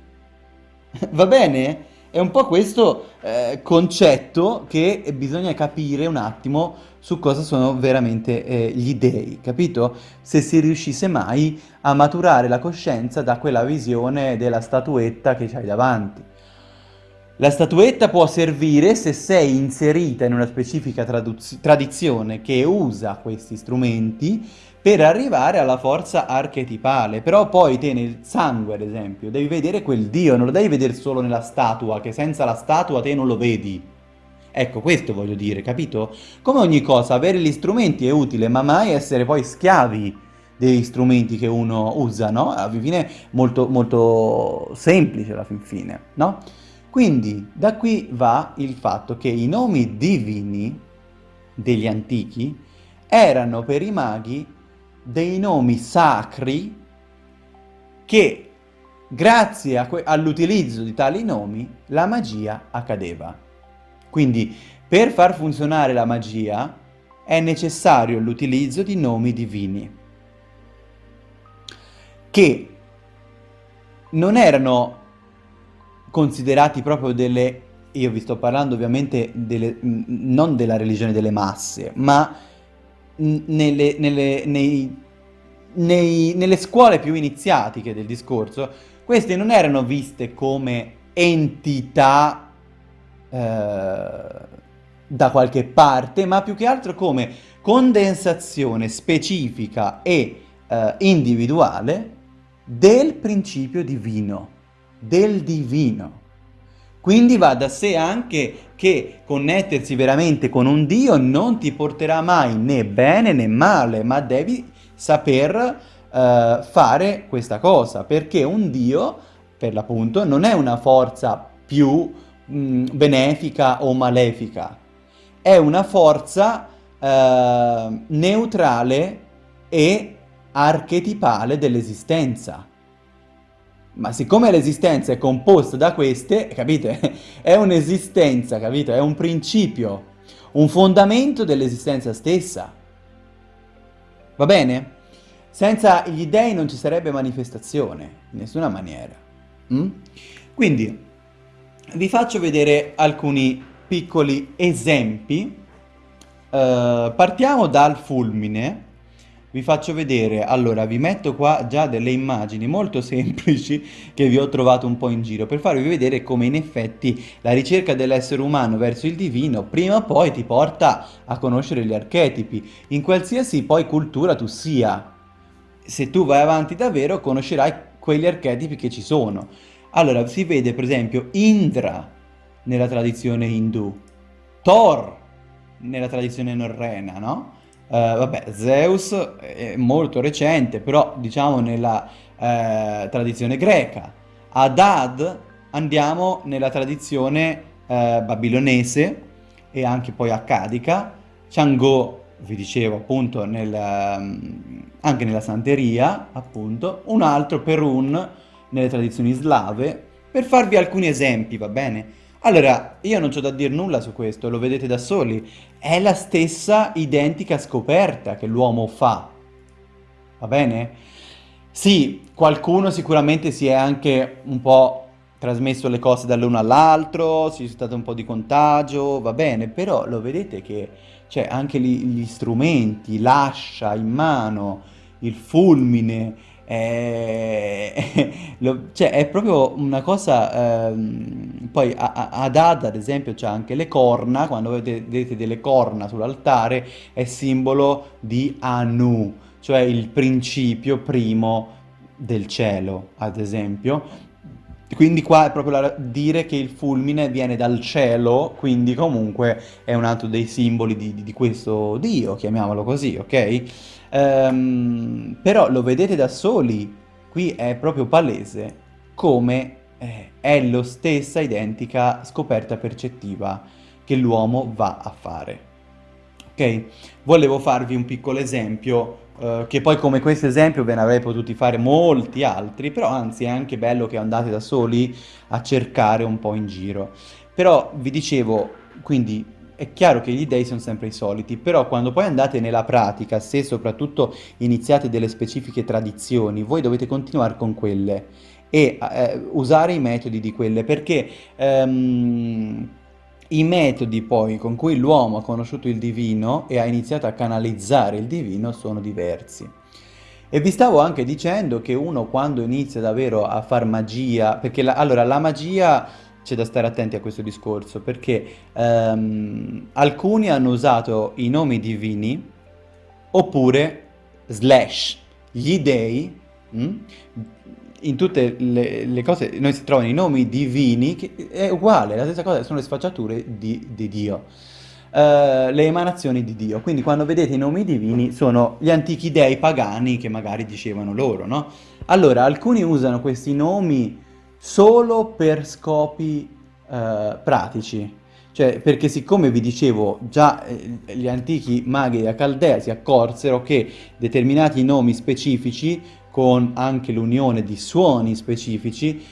Va bene? È un po' questo eh, concetto che bisogna capire un attimo su cosa sono veramente eh, gli dei, capito? Se si riuscisse mai a maturare la coscienza da quella visione della statuetta che hai davanti. La statuetta può servire se sei inserita in una specifica tradizione che usa questi strumenti per arrivare alla forza archetipale. Però poi te nel sangue, ad esempio, devi vedere quel dio, non lo devi vedere solo nella statua, che senza la statua te non lo vedi. Ecco, questo voglio dire, capito? Come ogni cosa, avere gli strumenti è utile, ma mai essere poi schiavi degli strumenti che uno usa, no? Alla fine molto, molto semplice alla fin fine, no? Quindi da qui va il fatto che i nomi divini degli antichi erano per i maghi dei nomi sacri che grazie all'utilizzo di tali nomi la magia accadeva. Quindi per far funzionare la magia è necessario l'utilizzo di nomi divini che non erano considerati proprio delle, io vi sto parlando ovviamente delle, non della religione delle masse, ma nelle, nelle, nei, nei, nelle scuole più iniziatiche del discorso, queste non erano viste come entità eh, da qualche parte, ma più che altro come condensazione specifica e eh, individuale del principio divino, del divino. Quindi va da sé anche che connettersi veramente con un Dio non ti porterà mai né bene né male, ma devi saper uh, fare questa cosa, perché un Dio, per l'appunto, non è una forza più mh, mm, benefica o malefica, è una forza uh, neutrale e archetipale dell'esistenza. Ma siccome l'esistenza è composta da queste, capite? È un'esistenza, capito? È un principio, un fondamento dell'esistenza stessa. Va bene? Senza gli dei non ci sarebbe manifestazione, in nessuna maniera. Mm? Quindi, vi faccio vedere alcuni piccoli esempi. Uh, partiamo dal fulmine vi faccio vedere, allora vi metto qua già delle immagini molto semplici che vi ho trovato un po' in giro per farvi vedere come in effetti la ricerca dell'essere umano verso il divino prima o poi ti porta a conoscere gli archetipi, in qualsiasi poi cultura tu sia. Se tu vai avanti davvero conoscerai quegli archetipi che ci sono. Allora si vede per esempio Indra nella tradizione indù, Thor nella tradizione norrena, no? Vabbè, Zeus è molto recente, però diciamo nella eh, tradizione greca. Hadad andiamo nella tradizione eh, babilonese e anche poi accadica. Chang'o, vi dicevo appunto, nel, um, anche nella santeria, appunto. Un altro Perun nelle tradizioni slave, per farvi alcuni esempi, va bene? Allora, io non c'ho da dire nulla su questo, lo vedete da soli. È la stessa identica scoperta che l'uomo fa. Va bene? Sì, qualcuno sicuramente si è anche un po' trasmesso le cose dall'uno all'altro, ci è stato un po' di contagio, va bene, però lo vedete che c'è anche gli, gli strumenti, l'ascia in mano, il fulmine, è, lo, cioè, è proprio una cosa... Ehm, poi ad Ad, ad esempio, c'è anche le corna, quando vedete delle corna sull'altare, è simbolo di Anu, cioè il principio primo del cielo, ad esempio. Quindi qua è proprio la, dire che il fulmine viene dal cielo, quindi comunque è un altro dei simboli di, di, di questo dio, chiamiamolo così, ok? Um, però lo vedete da soli, qui è proprio palese come eh, è lo stessa identica scoperta percettiva che l'uomo va a fare. Ok? Volevo farvi un piccolo esempio Uh, che poi come questo esempio ve ne avrei potuti fare molti altri, però anzi è anche bello che andate da soli a cercare un po' in giro. Però vi dicevo, quindi è chiaro che gli dei sono sempre i soliti, però quando poi andate nella pratica, se soprattutto iniziate delle specifiche tradizioni, voi dovete continuare con quelle e eh, usare i metodi di quelle, perché... Um, i metodi poi con cui l'uomo ha conosciuto il divino e ha iniziato a canalizzare il divino sono diversi. E vi stavo anche dicendo che uno quando inizia davvero a far magia, perché la, allora la magia c'è da stare attenti a questo discorso, perché um, alcuni hanno usato i nomi divini oppure slash gli dei mh, mm, in tutte le, le, cose, noi si trovano i nomi divini, che è uguale, la stessa cosa, sono le sfacciature di, di Dio, uh, le emanazioni di Dio. Quindi quando vedete i nomi divini sono gli antichi dei pagani che magari dicevano loro, no? Allora, alcuni usano questi nomi solo per scopi uh, pratici, cioè perché siccome vi dicevo già eh, gli antichi maghi della Caldea si accorsero che determinati nomi specifici con anche l'unione di suoni specifici,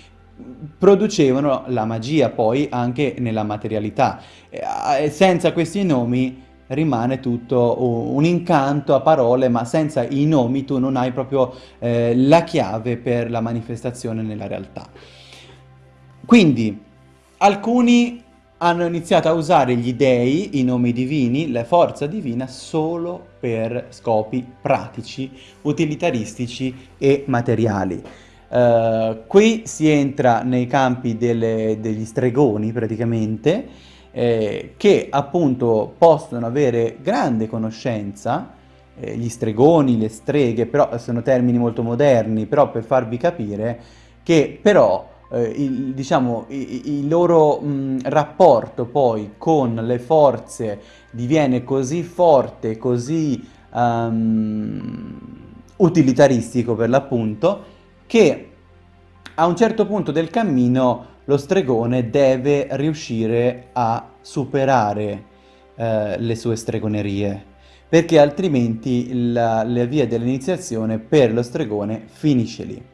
producevano la magia poi anche nella materialità. E senza questi nomi rimane tutto un incanto a parole, ma senza i nomi tu non hai proprio eh, la chiave per la manifestazione nella realtà. Quindi alcuni hanno iniziato a usare gli dei, i nomi divini, la forza divina, solo per scopi pratici, utilitaristici e materiali. Uh, qui si entra nei campi delle, degli stregoni praticamente, eh, che appunto possono avere grande conoscenza, eh, gli stregoni, le streghe, però sono termini molto moderni, però per farvi capire che però eh, il, diciamo, il, loro mh, rapporto poi con le forze diviene così forte, così um, utilitaristico per l'appunto, che a un certo punto del cammino lo stregone deve riuscire a superare eh, le sue stregonerie, perché altrimenti la, la via dell'iniziazione per lo stregone finisce lì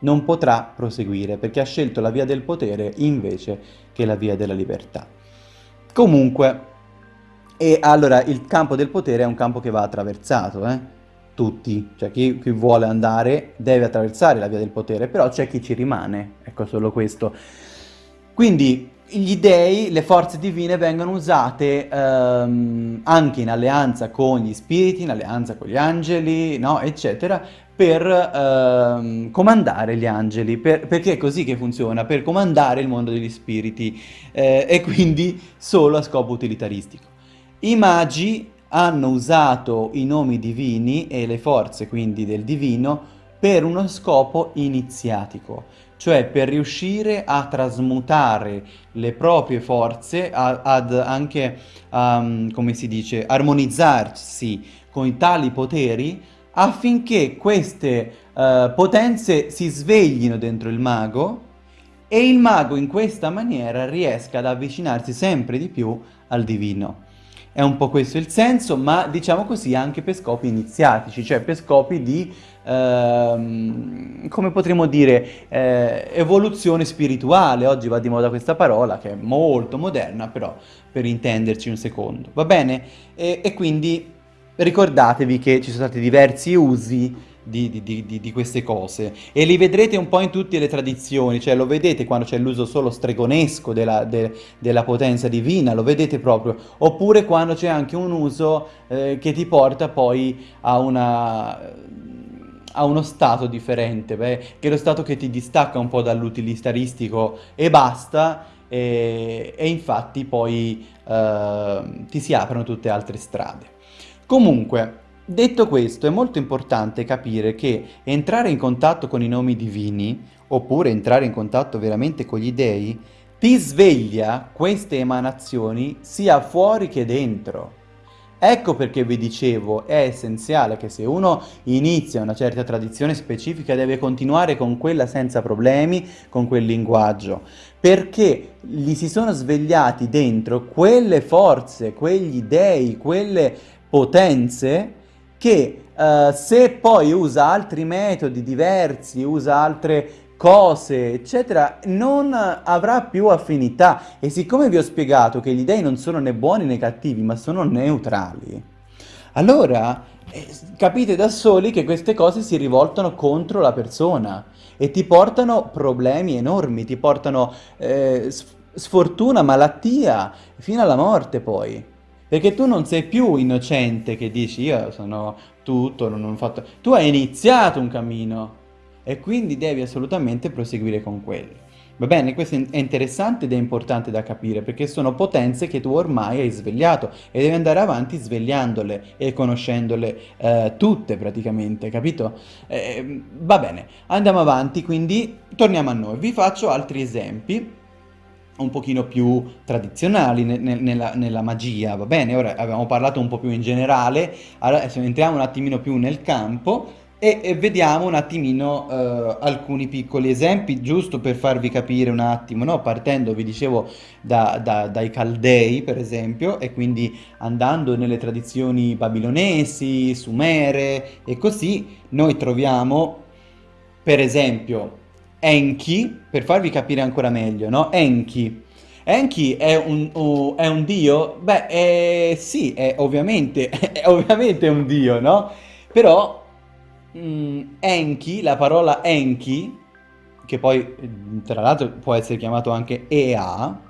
non potrà proseguire perché ha scelto la via del potere invece che la via della libertà. Comunque, e allora il campo del potere è un campo che va attraversato, eh? tutti, cioè chi, chi, vuole andare deve attraversare la via del potere, però c'è chi ci rimane, ecco solo questo. Quindi gli dei, le forze divine vengono usate ehm, anche in alleanza con gli spiriti, in alleanza con gli angeli, no? eccetera, per ehm, comandare gli angeli, per, perché è così che funziona, per comandare il mondo degli spiriti eh, e quindi solo a scopo utilitaristico. I magi hanno usato i nomi divini e le forze quindi del divino per uno scopo iniziatico, cioè per riuscire a trasmutare le proprie forze, a, ad anche, um, come si dice, armonizzarsi con tali poteri affinché queste uh, potenze si sveglino dentro il mago e il mago in questa maniera riesca ad avvicinarsi sempre di più al divino. È un po' questo il senso, ma diciamo così anche per scopi iniziatici, cioè per scopi di, ehm, come potremmo dire, eh, evoluzione spirituale. Oggi va di moda questa parola che è molto moderna, però per intenderci un secondo, va bene? E, e quindi ricordatevi che ci sono stati diversi usi di, di, di, di, queste cose e li vedrete un po' in tutte le tradizioni, cioè lo vedete quando c'è l'uso solo stregonesco della, de, della, potenza divina, lo vedete proprio, oppure quando c'è anche un uso eh, che ti porta poi a una a uno stato differente, beh, che è lo stato che ti distacca un po' dall'utilitaristico e basta, e, e infatti poi eh, ti si aprono tutte altre strade. Comunque, detto questo, è molto importante capire che entrare in contatto con i nomi divini, oppure entrare in contatto veramente con gli dei, ti sveglia queste emanazioni sia fuori che dentro. Ecco perché vi dicevo, è essenziale che se uno inizia una certa tradizione specifica deve continuare con quella senza problemi, con quel linguaggio, perché gli si sono svegliati dentro quelle forze, quegli dei, quelle potenze che uh, se poi usa altri metodi diversi, usa altre cose, eccetera, non avrà più affinità. E siccome vi ho spiegato che gli dei non sono né buoni né cattivi, ma sono neutrali, allora eh, capite da soli che queste cose si rivoltano contro la persona e ti portano problemi enormi, ti portano eh, sfortuna, malattia, fino alla morte poi. Perché tu non sei più innocente che dici io sono tutto, non ho fatto... Tu hai iniziato un cammino e quindi devi assolutamente proseguire con quello. Va bene, questo è interessante ed è importante da capire perché sono potenze che tu ormai hai svegliato e devi andare avanti svegliandole e conoscendole eh, tutte praticamente, capito? Eh, va bene, andiamo avanti, quindi torniamo a noi. Vi faccio altri esempi un pochino più tradizionali ne, ne, nella, nella, magia, va bene? Ora abbiamo parlato un po' più in generale, adesso entriamo un attimino più nel campo e, vediamo un attimino uh, alcuni piccoli esempi, giusto per farvi capire un attimo, no? Partendo, vi dicevo, da, da, dai Caldei, per esempio, e quindi andando nelle tradizioni babilonesi, sumere e così, noi troviamo, per esempio, Enki, per farvi capire ancora meglio, no? Enki. Enki è un, uh, è un dio? Beh, eh, sì, è ovviamente, è ovviamente un dio, no? Però mm, Enki, la parola Enki, che poi tra l'altro può essere chiamato anche Ea,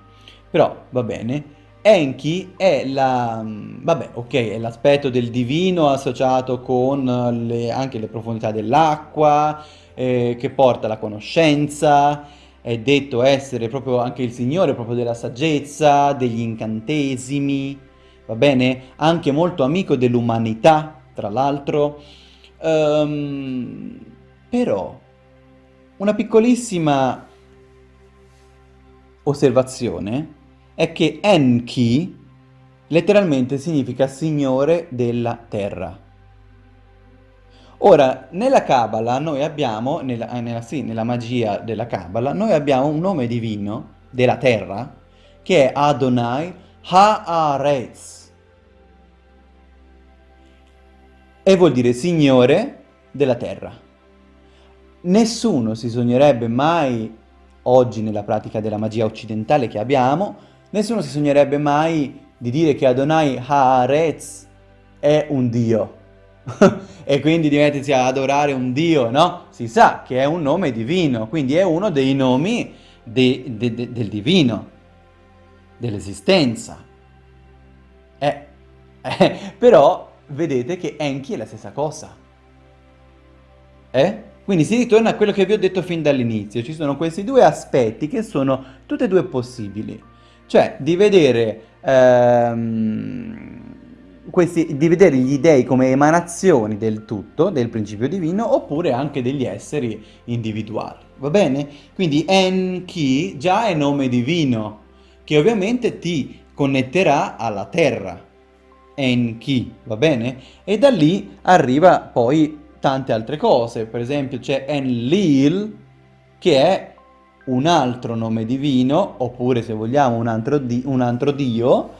però va bene, Enki è la, vabbè, ok, è l'aspetto del divino associato con le, anche le profondità dell'acqua, eh, che porta la conoscenza, è detto essere proprio anche il signore proprio della saggezza, degli incantesimi, va bene? Anche molto amico dell'umanità, tra l'altro. Um, però, una piccolissima osservazione è che Enki letteralmente significa signore della terra. Ora, nella Kabbalah noi abbiamo, nella, eh, nella, sì, nella magia della Kabbalah, noi abbiamo un nome divino della terra che è Adonai Haaretz. E vuol dire Signore della terra. Nessuno si sognerebbe mai, oggi nella pratica della magia occidentale che abbiamo, nessuno si sognerebbe mai di dire che Adonai Haaretz è un Dio e quindi di mettersi a adorare un Dio, no? Si sa che è un nome divino, quindi è uno dei nomi de, de, de, del divino, dell'esistenza. Eh, eh, però vedete che Enki è la stessa cosa. Eh? Quindi si ritorna a quello che vi ho detto fin dall'inizio, ci sono questi due aspetti che sono tutti e due possibili, cioè di vedere ehm, questi, di vedere gli dei come emanazioni del tutto, del principio divino, oppure anche degli esseri individuali, va bene? Quindi Enki già è nome divino, che ovviamente ti connetterà alla terra. Enki, va bene? E da lì arriva poi tante altre cose, per esempio c'è Enlil, che è un altro nome divino, oppure se vogliamo un altro, di un altro dio,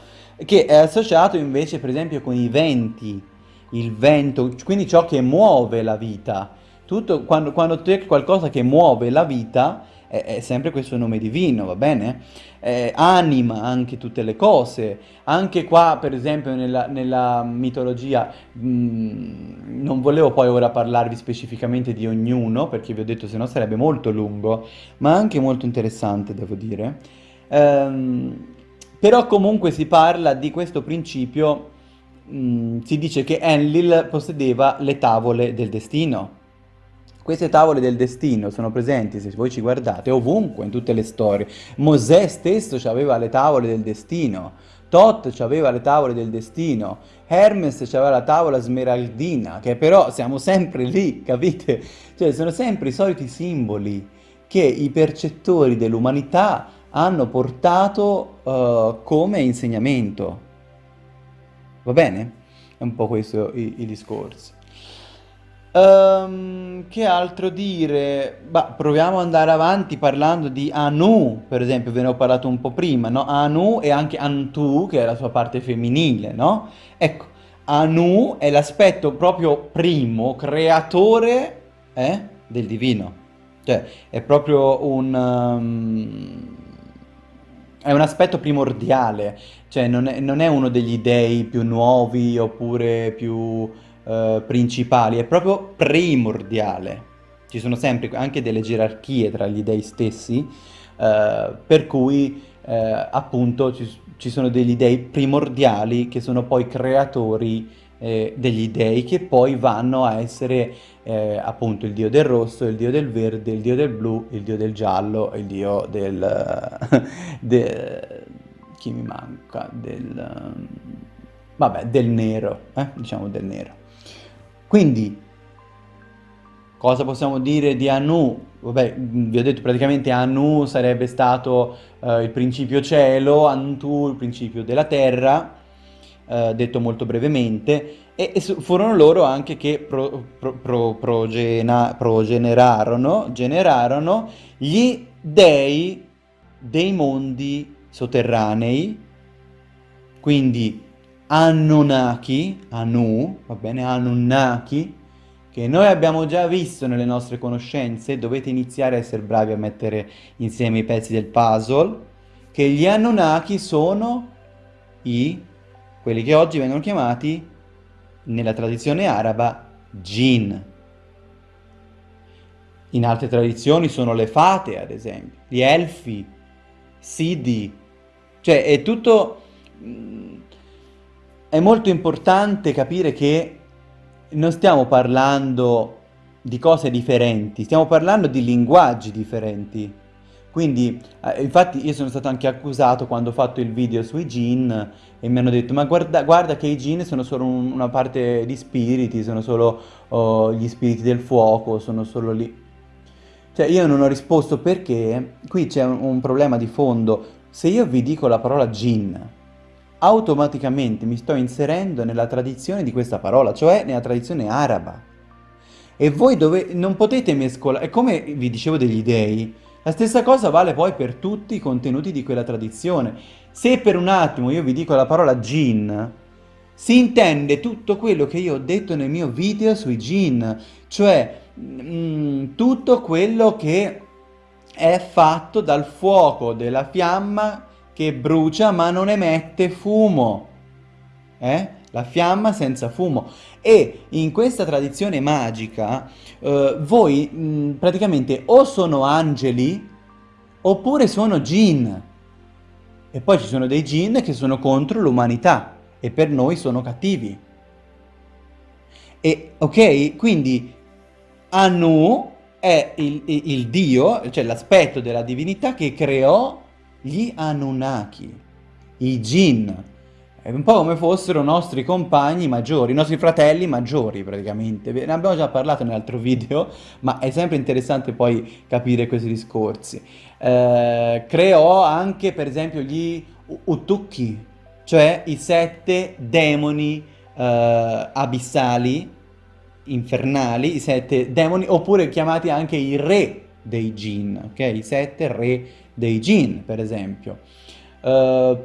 che è associato invece per esempio con i venti, il vento, quindi ciò che muove la vita. Tutto, quando, quando c'è qualcosa che muove la vita, è, è sempre questo nome divino, va bene? Eh, anima anche tutte le cose, anche qua per esempio nella, nella mitologia, mh, mm, non volevo poi ora parlarvi specificamente di ognuno, perché vi ho detto se no sarebbe molto lungo, ma anche molto interessante devo dire. Um, però comunque si parla di questo principio, mh, mm, si dice che Enlil possedeva le tavole del destino. Queste tavole del destino sono presenti, se voi ci guardate, ovunque, in tutte le storie. Mosè stesso aveva le tavole del destino, Tot aveva le tavole del destino, Hermes aveva la tavola smeraldina, che però siamo sempre lì, capite? Cioè sono sempre i soliti simboli che i percettori dell'umanità hanno portato uh, come insegnamento. Va bene? È un po' questo il, il discorso. Um, che altro dire? Bah, proviamo ad andare avanti parlando di Anu, per esempio, ve ne ho parlato un po' prima, no? Anu e anche Antu, che è la sua parte femminile, no? Ecco, Anu è l'aspetto proprio primo, creatore eh, del divino. Cioè, è proprio un... Um, è un aspetto primordiale, cioè non è, non è uno degli dei più nuovi oppure più eh, principali, è proprio primordiale. Ci sono sempre anche delle gerarchie tra gli dei stessi, eh, per cui eh, appunto ci, ci, sono degli dei primordiali che sono poi creatori eh, degli dei che poi vanno a essere eh, appunto il dio del rosso, il dio del verde, il dio del blu, il dio del giallo, il dio del... de, chi mi manca? Del... vabbè, del nero, eh? diciamo del nero. Quindi, cosa possiamo dire di Anu? Vabbè, vi ho detto praticamente Anu sarebbe stato eh, il principio cielo, Antu il principio della terra, eh, detto molto brevemente, e, e, furono loro anche che pro, pro, pro, progena, progenerarono generarono gli dei dei mondi sotterranei, quindi Anunnaki, Anu, va bene, Anunnaki, che noi abbiamo già visto nelle nostre conoscenze, dovete iniziare a essere bravi a mettere insieme i pezzi del puzzle, che gli Anunnaki sono i, quelli che oggi vengono chiamati, nella tradizione araba, Jinn. In altre tradizioni sono le fate, ad esempio, gli elfi, Sidi, cioè è tutto è molto importante capire che non stiamo parlando di cose differenti, stiamo parlando di linguaggi differenti. Quindi, eh, infatti io sono stato anche accusato quando ho fatto il video sui jinn e mi hanno detto ma guarda, guarda che i jinn sono solo un, una parte di spiriti, sono solo oh, gli spiriti del fuoco, sono solo lì. Cioè io non ho risposto perché qui c'è un, un problema di fondo. Se io vi dico la parola jinn, automaticamente mi sto inserendo nella tradizione di questa parola, cioè nella tradizione araba. E voi dove non potete mescolare, come vi dicevo degli dei, la stessa cosa vale poi per tutti i contenuti di quella tradizione. Se per un attimo io vi dico la parola jinn, si intende tutto quello che io ho detto nel mio video sui jinn, cioè mh, mm, tutto quello che è fatto dal fuoco della fiamma che brucia ma non emette fumo. Eh? La fiamma senza fumo. E in questa tradizione magica eh, voi mh, praticamente o sono angeli oppure sono jinn. E poi ci sono dei jinn che sono contro l'umanità e per noi sono cattivi. E ok, quindi Anu è il, il, il dio, cioè l'aspetto della divinità che creò gli Anunnaki, i Jinn, è un po' come fossero nostri compagni maggiori, i nostri fratelli maggiori praticamente. Ne abbiamo già parlato nell'altro video, ma è sempre interessante poi capire questi discorsi. Eh, creò anche per esempio gli Utukki, cioè i sette demoni eh, abissali, infernali, i sette demoni, oppure chiamati anche i re dei jinn, ok? I sette re dei jinn, per esempio. Uh,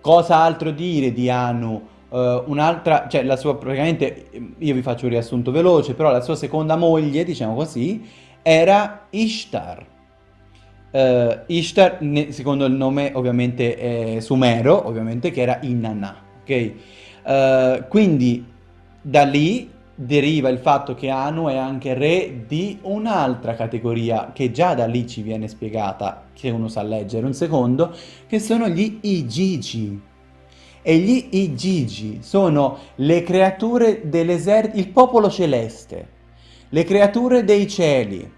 cosa altro dire di Anu? Uh, un'altra, cioè la sua, praticamente, io vi faccio un riassunto veloce, però la sua seconda moglie, diciamo così, era Ishtar. Uh, Ishtar, secondo il nome ovviamente sumero, ovviamente, che era Inanna, ok? Uh, quindi da lì deriva il fatto che Anu è anche re di un'altra categoria che già da lì ci viene spiegata, se uno sa leggere un secondo, che sono gli Igigi. E gli Igigi sono le creature dell'esercito, il popolo celeste, le creature dei cieli,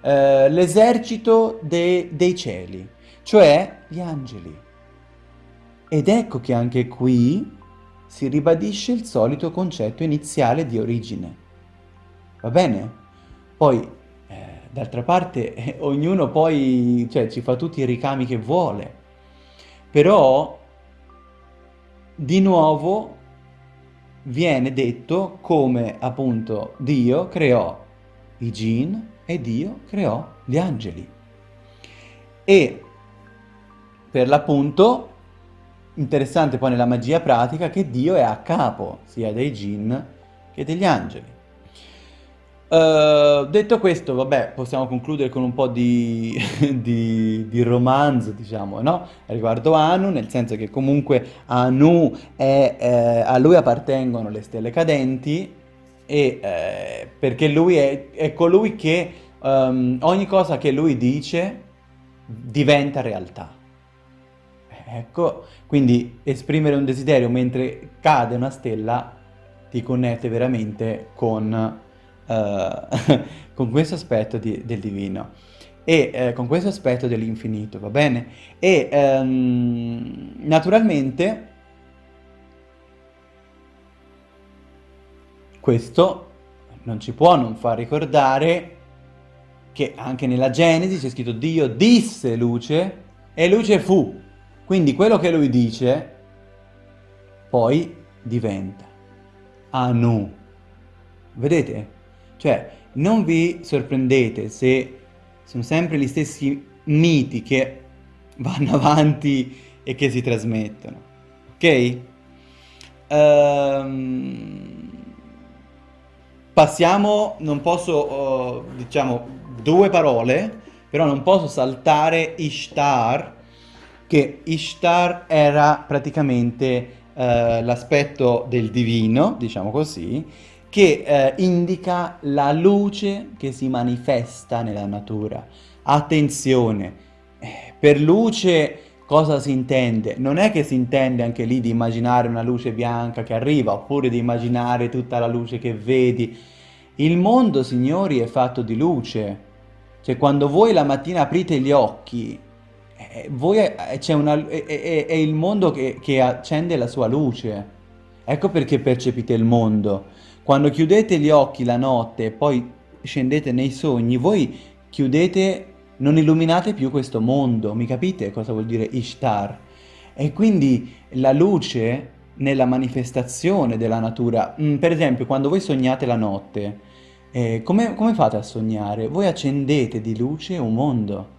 eh, l'esercito de dei cieli, cioè gli angeli. Ed ecco che anche qui si ribadisce il solito concetto iniziale di origine. Va bene? Poi, eh, d'altra parte, eh, ognuno poi cioè, ci fa tutti i ricami che vuole. Però, di nuovo, viene detto come appunto Dio creò i jinn e Dio creò gli angeli. E per l'appunto Interessante poi nella magia pratica che Dio è a capo sia dei jinn che degli angeli. Uh, detto questo, vabbè, possiamo concludere con un po' di, di, di romanzo, diciamo, no? Riguardo Anu, nel senso che comunque Anu è, eh, a lui appartengono le stelle cadenti e eh, perché lui è, è colui che um, ogni cosa che lui dice diventa realtà. Ecco, quindi esprimere un desiderio mentre cade una stella ti connette veramente con, uh, con questo aspetto di, del divino e eh, con questo aspetto dell'infinito, va bene? E um, naturalmente questo non ci può non far ricordare che anche nella Genesi c'è scritto Dio disse luce e luce fu. Quindi quello che lui dice poi diventa Anu. Vedete? Cioè, non vi sorprendete se sono sempre gli stessi miti che vanno avanti e che si trasmettono. Ok? Um, passiamo, non posso, uh, diciamo, due parole, però non posso saltare Ishtar, che Ishtar era praticamente eh, l'aspetto del divino, diciamo così, che eh, indica la luce che si manifesta nella natura. Attenzione, eh, per luce cosa si intende? Non è che si intende anche lì di immaginare una luce bianca che arriva, oppure di immaginare tutta la luce che vedi. Il mondo, signori, è fatto di luce. Cioè, quando voi la mattina aprite gli occhi, eh, voi è, è, una, è, è, il mondo che, che accende la sua luce. Ecco perché percepite il mondo. Quando chiudete gli occhi la notte e poi scendete nei sogni, voi chiudete, non illuminate più questo mondo. Mi capite cosa vuol dire Ishtar? E quindi la luce nella manifestazione della natura. Mm, per esempio, quando voi sognate la notte, eh, come, come fate a sognare? Voi accendete di luce un mondo.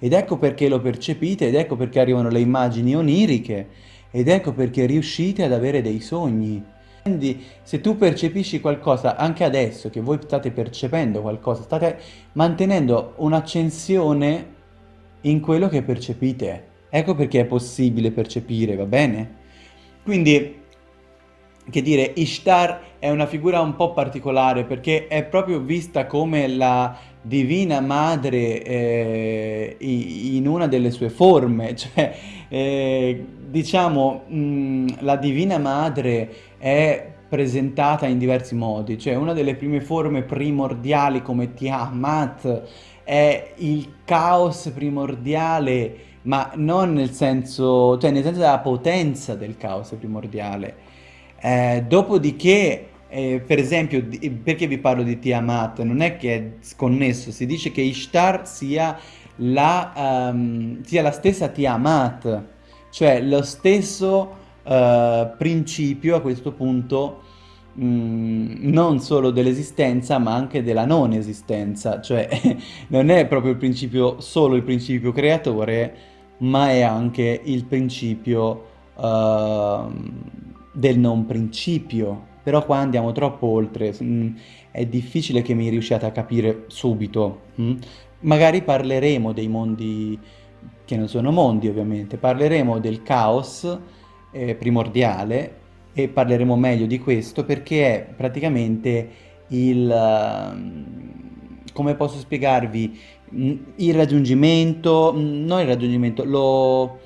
Ed ecco perché lo percepite, ed ecco perché arrivano le immagini oniriche, ed ecco perché riuscite ad avere dei sogni. Quindi se tu percepisci qualcosa, anche adesso che voi state percependo qualcosa, state mantenendo un'accensione in quello che percepite. Ecco perché è possibile percepire, va bene? Quindi, che dire, Ishtar è una figura un po' particolare perché è proprio vista come la Divina Madre eh, in una delle sue forme, cioè eh, diciamo mh, mm, la Divina Madre è presentata in diversi modi, cioè una delle prime forme primordiali come Tiamat è il caos primordiale, ma non nel senso, cioè nel senso della potenza del caos primordiale. Eh, dopodiché eh, per esempio, perché vi parlo di Tiamat? Non è che è sconnesso, si dice che Ishtar sia la, um, sia la stessa Tiamat, cioè lo stesso eh, principio a questo punto mh, non solo dell'esistenza ma anche della non esistenza, cioè non è proprio il principio, solo il principio creatore, ma è anche il principio uh, del non principio. Però qua andiamo troppo oltre, mh, è difficile che mi riusciate a capire subito. Mh? Magari parleremo dei mondi che non sono mondi ovviamente, parleremo del caos eh, primordiale e parleremo meglio di questo perché è praticamente il, uh, come posso spiegarvi, mm, il raggiungimento, mm, non il raggiungimento, lo,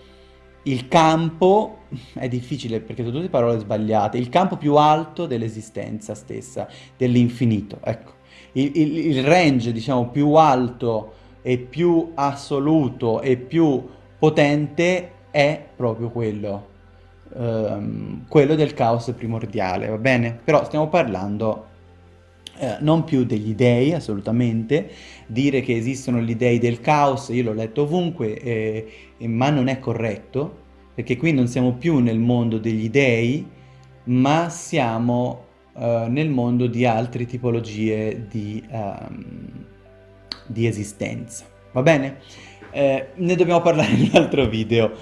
il campo, è difficile perché sono tutte parole sbagliate, il campo più alto dell'esistenza stessa, dell'infinito, ecco. Il, il, il range, diciamo, più alto e più assoluto e più potente è proprio quello ehm, quello del caos primordiale, va bene? Però stiamo parlando eh, non più degli dei, assolutamente, dire che esistono gli dei del caos, io l'ho letto ovunque, eh, ma non è corretto, perché qui non siamo più nel mondo degli dei, ma siamo eh, nel mondo di altre tipologie di, um, di esistenza, va bene? Eh, ne dobbiamo parlare in un altro video,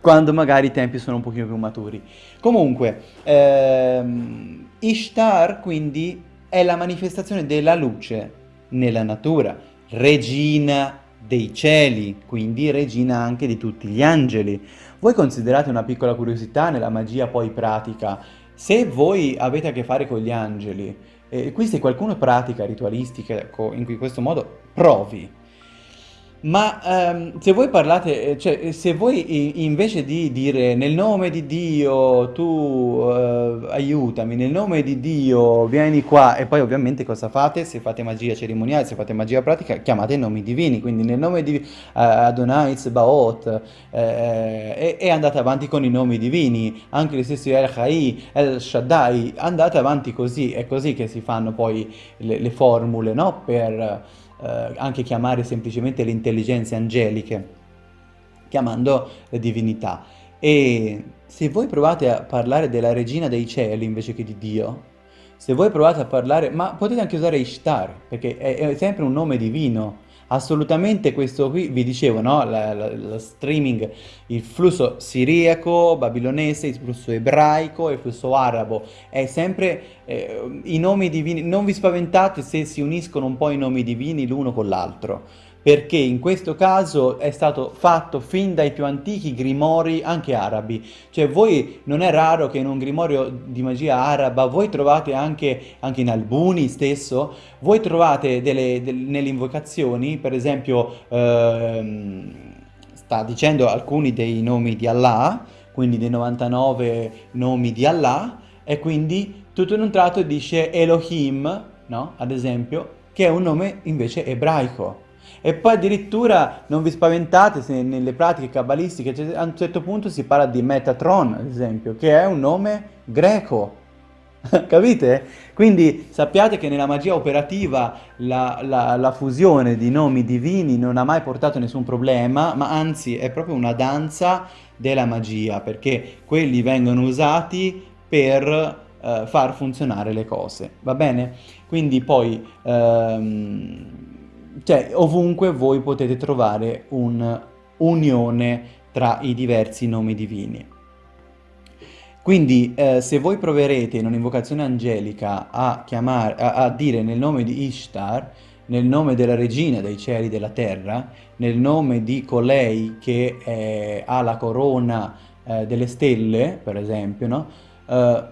quando magari i tempi sono un pochino più maturi. Comunque, ehm, Ishtar quindi è la manifestazione della luce nella natura, regina dei cieli, quindi regina anche di tutti gli angeli. Voi considerate una piccola curiosità nella magia poi pratica, se voi avete a che fare con gli angeli, e qui se qualcuno pratica ritualistica in questo modo, provi ma ehm, se voi parlate, eh, cioè se voi invece di dire nel nome di Dio tu eh, aiutami, nel nome di Dio vieni qua e poi ovviamente cosa fate? Se fate magia cerimoniale, se fate magia pratica, chiamate i nomi divini, quindi nel nome di eh, Adonai Zbaot eh, e, e, andate avanti con i nomi divini, anche gli stessi El Chai, El Shaddai, andate avanti così, è così che si fanno poi le, le formule, no? Per eh, anche chiamare semplicemente le intelligenze angeliche, chiamando le divinità. E se voi provate a parlare della regina dei cieli invece che di Dio, se voi provate a parlare, ma potete anche usare Ishtar, perché è, è sempre un nome divino, assolutamente questo qui, vi dicevo, no? la, la, la streaming, il flusso siriaco, babilonese, il flusso ebraico il flusso arabo, è sempre eh, i nomi divini, non vi spaventate se si uniscono un po' i nomi divini l'uno con l'altro, perché in questo caso è stato fatto fin dai più antichi grimori anche arabi. Cioè voi, non è raro che in un grimorio di magia araba, voi trovate anche, anche in Albuni stesso, voi trovate delle, delle, nelle invocazioni, per esempio, ehm, sta dicendo alcuni dei nomi di Allah, quindi dei 99 nomi di Allah, e quindi tutto in un tratto dice Elohim, no? Ad esempio, che è un nome invece ebraico. E poi addirittura non vi spaventate se nelle pratiche cabalistiche a un certo punto si parla di Metatron, ad esempio, che è un nome greco. Capite? Quindi sappiate che nella magia operativa la, la, la, fusione di nomi divini non ha mai portato nessun problema, ma anzi è proprio una danza della magia, perché quelli vengono usati per uh, far funzionare le cose, va bene? Quindi poi... Um, cioè ovunque voi potete trovare un'unione tra i diversi nomi divini. Quindi eh, se voi proverete in un'invocazione angelica a, chiamare, a, a, dire nel nome di Ishtar, nel nome della regina dei cieli e della terra, nel nome di colei che eh, ha la corona eh, delle stelle, per esempio, no? Eh,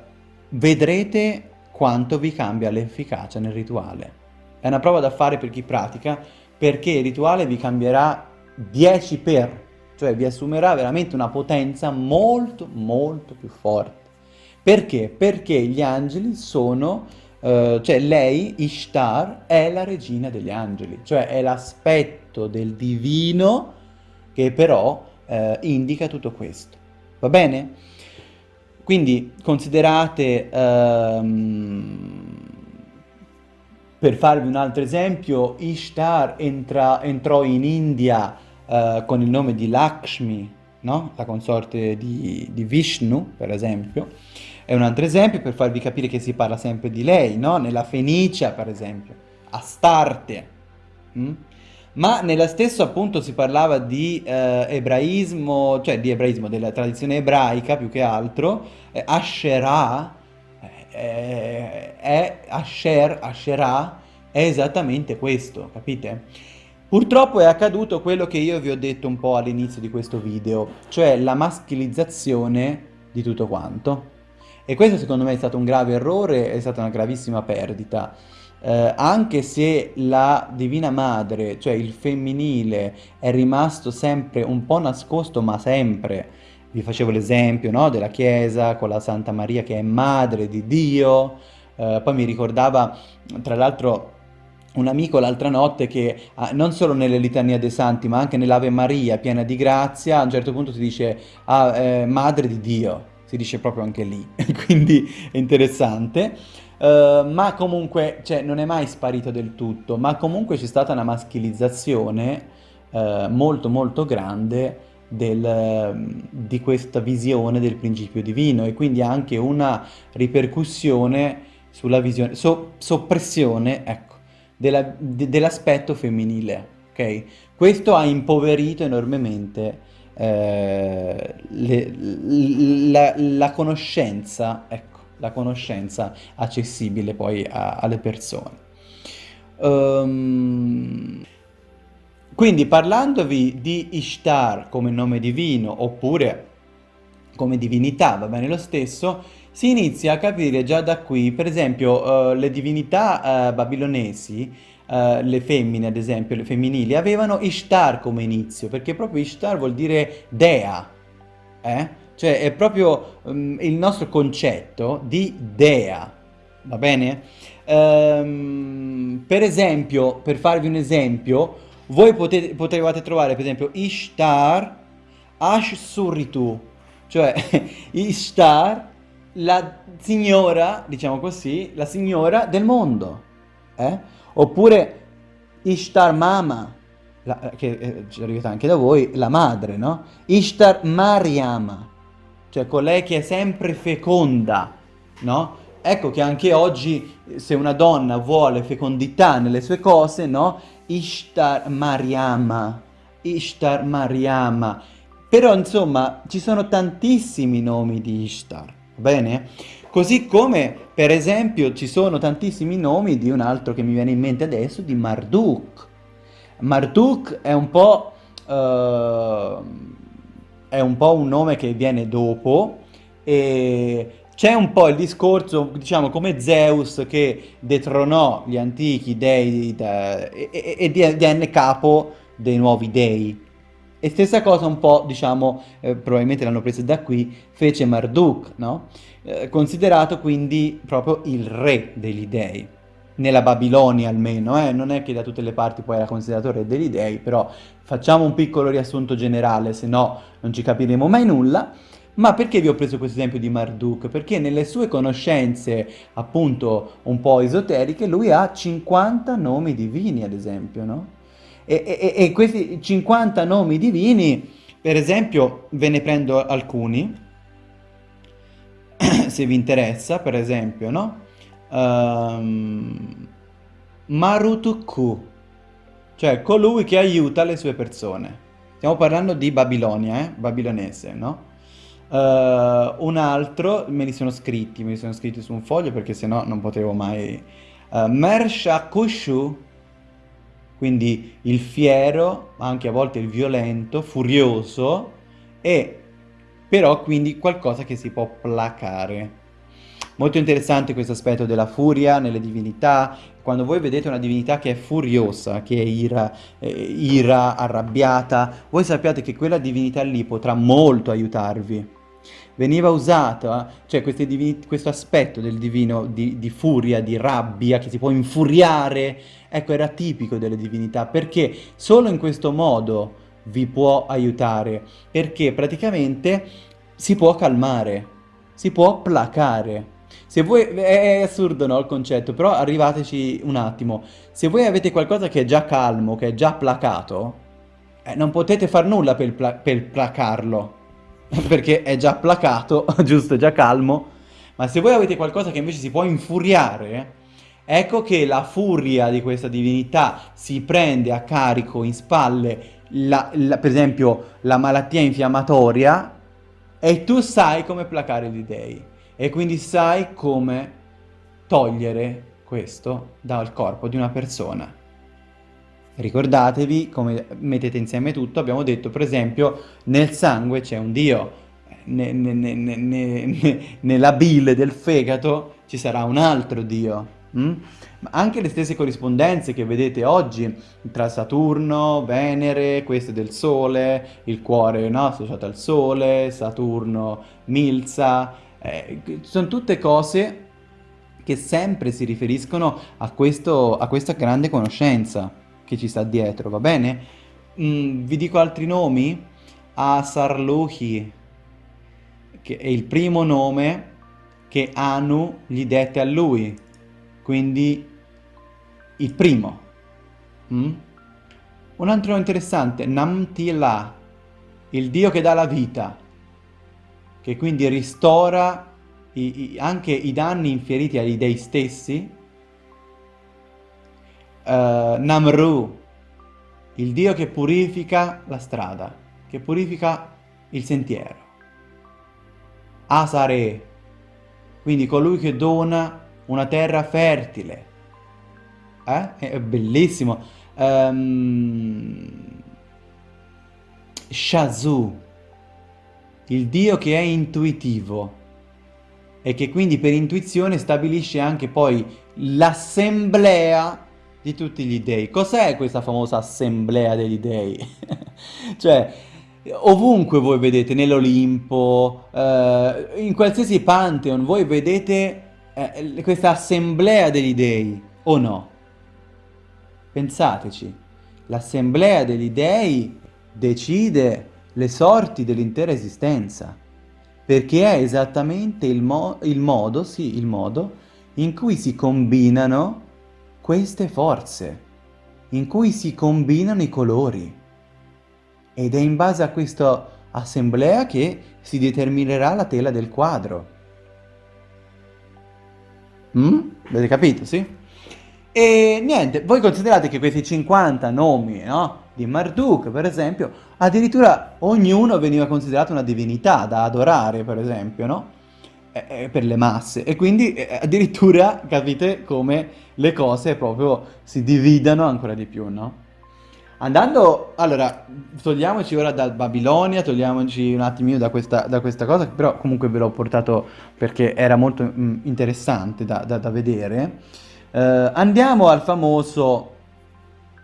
vedrete quanto vi cambia l'efficacia nel rituale. È una prova da fare per chi pratica, perché il rituale vi cambierà 10 per, cioè vi assumerà veramente una potenza molto molto più forte. Perché? Perché gli angeli sono, uh, cioè lei, Ishtar, è la regina degli angeli, cioè è l'aspetto del divino che però uh, indica tutto questo. Va bene? Quindi considerate... Uh, per farvi un altro esempio, Ishtar entra, entrò in India uh, con il nome di Lakshmi, no? La consorte di, di Vishnu, per esempio. È un altro esempio per farvi capire che si parla sempre di lei, no? Nella Fenicia, per esempio, Astarte. Mm? Ma nella stessa appunto si parlava di eh, ebraismo, cioè di ebraismo, della tradizione ebraica più che altro, eh, Asherah, eh, è Asher, Asherah, è esattamente questo, capite? Purtroppo è accaduto quello che io vi ho detto un po' all'inizio di questo video, cioè la maschilizzazione di tutto quanto. E questo secondo me è stato un grave errore, è stata una gravissima perdita. Eh, anche se la Divina Madre, cioè il femminile, è rimasto sempre un po' nascosto, ma sempre. Vi facevo l'esempio no? della Chiesa con la Santa Maria che è madre di Dio, eh, poi mi ricordava, tra l'altro, un amico l'altra notte che ah, non solo nelle litanie dei santi ma anche nell'Ave Maria piena di grazia a un certo punto si dice ah, eh, madre di Dio si dice proprio anche lì quindi è interessante uh, ma comunque cioè, non è mai sparito del tutto ma comunque c'è stata una maschilizzazione uh, molto molto grande del, di questa visione del principio divino e quindi anche una ripercussione sulla visione, so, soppressione, ecco della, de, dell'aspetto femminile, ok? Questo ha impoverito enormemente eh, le, la, la, conoscenza, ecco, la conoscenza accessibile poi a, alle persone. Um, quindi parlandovi di Ishtar come nome divino oppure come divinità, va bene lo stesso, si inizia a capire già da qui, per esempio, uh, le divinità uh, babilonesi, uh, le femmine ad esempio, le femminili, avevano Ishtar come inizio, perché proprio Ishtar vuol dire dea, eh? Cioè è proprio um, il nostro concetto di dea, va bene? Um, per esempio, per farvi un esempio, voi potete, potevate trovare per esempio Ishtar Ashsuritu, cioè Ishtar la signora, diciamo così, la signora del mondo. Eh? Oppure Ishtar Mama, la, che eh, ci è arrivata anche da voi, la madre, no? Ishtar Mariama, cioè colei che è sempre feconda, no? Ecco che anche oggi se una donna vuole fecondità nelle sue cose, no? Ishtar Mariama, Ishtar Mariama. Però insomma ci sono tantissimi nomi di Ishtar. Bene? Così come, per esempio, ci sono tantissimi nomi di un altro che mi viene in mente adesso, di Marduk. Marduk è un po'... Uh, è un po' un nome che viene dopo e c'è un po' il discorso, diciamo, come Zeus che detronò gli antichi dei da, e, e, e divenne capo dei nuovi dei. E stessa cosa un po', diciamo, eh, probabilmente l'hanno presa da qui, fece Marduk, no? Eh, considerato quindi proprio il re degli dei. Nella Babilonia almeno, eh? non è che da tutte le parti poi era considerato re degli dei, però facciamo un piccolo riassunto generale, se no non ci capiremo mai nulla. Ma perché vi ho preso questo esempio di Marduk? Perché nelle sue conoscenze, appunto, un po' esoteriche, lui ha 50 nomi divini, ad esempio, no? E, e, e questi 50 nomi divini, per esempio, ve ne prendo alcuni, se vi interessa, per esempio, no? Um, Marutuku, cioè colui che aiuta le sue persone. Stiamo parlando di Babilonia, eh? Babilonese, no? Uh, un altro, me li sono scritti, me li sono scritti su un foglio perché sennò non potevo mai... Uh, Mershakushu, quindi il fiero, anche a volte il violento, furioso, e però quindi qualcosa che si può placare. Molto interessante questo aspetto della furia nelle divinità, quando voi vedete una divinità che è furiosa, che è ira, eh, ira arrabbiata, voi sappiate che quella divinità lì potrà molto aiutarvi veniva usato, cioè questo aspetto del divino di, di, furia, di rabbia, che si può infuriare, ecco era tipico delle divinità, perché solo in questo modo vi può aiutare, perché praticamente si può calmare, si può placare. Se voi, è assurdo no il concetto, però arrivateci un attimo, se voi avete qualcosa che è già calmo, che è già placato, eh, non potete far nulla per, pla per placarlo, perché è già placato, giusto, è già calmo. Ma se voi avete qualcosa che invece si può infuriare, ecco che la furia di questa divinità si prende a carico in spalle, la, la, per esempio, la malattia infiammatoria e tu sai come placare gli dei e quindi sai come togliere questo dal corpo di una persona. Ricordatevi, come mettete insieme tutto, abbiamo detto per esempio nel sangue c'è un Dio, ne, ne, ne, nella bile del fegato ci sarà un altro Dio. Mm? Ma anche le stesse corrispondenze che vedete oggi tra Saturno, Venere, questo del Sole, il cuore no, associato al Sole, Saturno, Milza, eh, sono tutte cose che sempre si riferiscono a, questo, a questa grande conoscenza che ci sta dietro, va bene? Mm, vi dico altri nomi? Asarluhi, che è il primo nome che Anu gli dette a lui, quindi il primo. Mm? Un altro interessante, Namtila, il dio che dà la vita, che quindi ristora i, i, anche i danni infieriti agli dei stessi uh, Namru, il dio che purifica la strada, che purifica il sentiero. Asare, quindi colui che dona una terra fertile. Eh? È bellissimo. Um, Shazu, il dio che è intuitivo e che quindi per intuizione stabilisce anche poi l'assemblea di tutti gli dei. Cos'è questa famosa assemblea degli dei? cioè, ovunque voi vedete, nell'Olimpo, eh, in qualsiasi pantheon, voi vedete eh, questa assemblea degli dei, o no? Pensateci, l'assemblea degli dei decide le sorti dell'intera esistenza, perché è esattamente il, mo il modo, sì, il modo in cui si combinano queste forze, in cui si combinano i colori. Ed è in base a questa assemblea che si determinerà la tela del quadro. Mm? Avete capito, sì? E niente, voi considerate che questi 50 nomi, no? Di Marduk, per esempio, addirittura ognuno veniva considerato una divinità da adorare, per esempio, no? Per le masse e quindi eh, addirittura capite come le cose proprio si dividano ancora di più, no? Andando, allora, togliamoci ora da Babilonia, togliamoci un attimino da questa, da questa cosa, però comunque ve l'ho portato perché era molto mm, interessante da, da, da vedere. Eh, andiamo al famoso,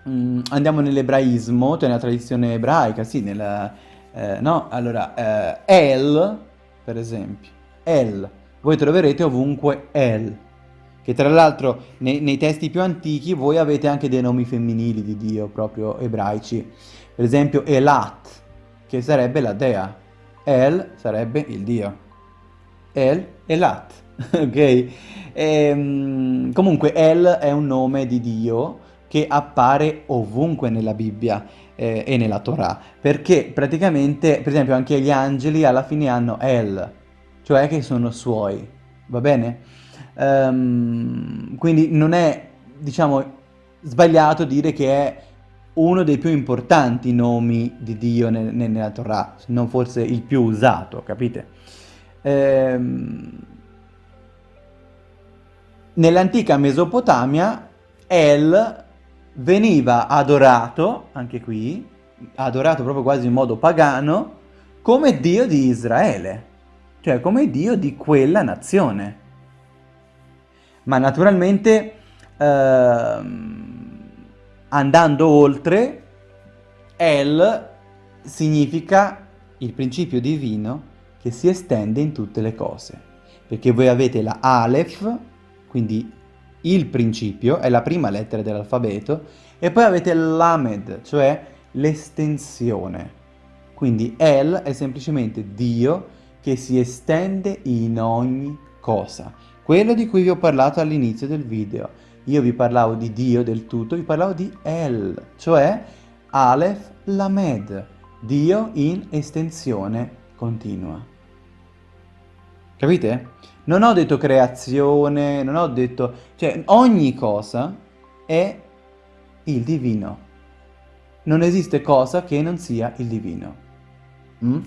mh, mm, andiamo nell'ebraismo, cioè nella tradizione ebraica, sì, nella, eh, no? Allora, eh, El, per esempio, El. Voi troverete ovunque El. Che tra l'altro nei, nei, testi più antichi voi avete anche dei nomi femminili di Dio, proprio ebraici. Per esempio Elat, che sarebbe la dea. El sarebbe il Dio. El, Elat, ok? E, ehm, comunque El è un nome di Dio che appare ovunque nella Bibbia eh, e nella Torah, perché praticamente, per esempio, anche gli angeli alla fine hanno El, cioè che sono suoi, va bene? Um, quindi non è, diciamo, sbagliato dire che è uno dei più importanti nomi di Dio nel, nella Torah, se non forse il più usato, capite? Ehm, Nell'antica Mesopotamia El veniva adorato, anche qui, adorato proprio quasi in modo pagano, come Dio di Israele cioè come Dio di quella nazione. Ma naturalmente ehm, andando oltre, El significa il principio divino che si estende in tutte le cose. Perché voi avete la Aleph, quindi il principio, è la prima lettera dell'alfabeto, e poi avete l'Amed, cioè l'estensione. Quindi El è semplicemente Dio che si estende in ogni cosa. Quello di cui vi ho parlato all'inizio del video. Io vi parlavo di Dio del tutto, vi parlavo di El, cioè Aleph Lamed, Dio in estensione continua. Capite? Non ho detto creazione, non ho detto... Cioè, ogni cosa è il divino. Non esiste cosa che non sia il divino. Mm?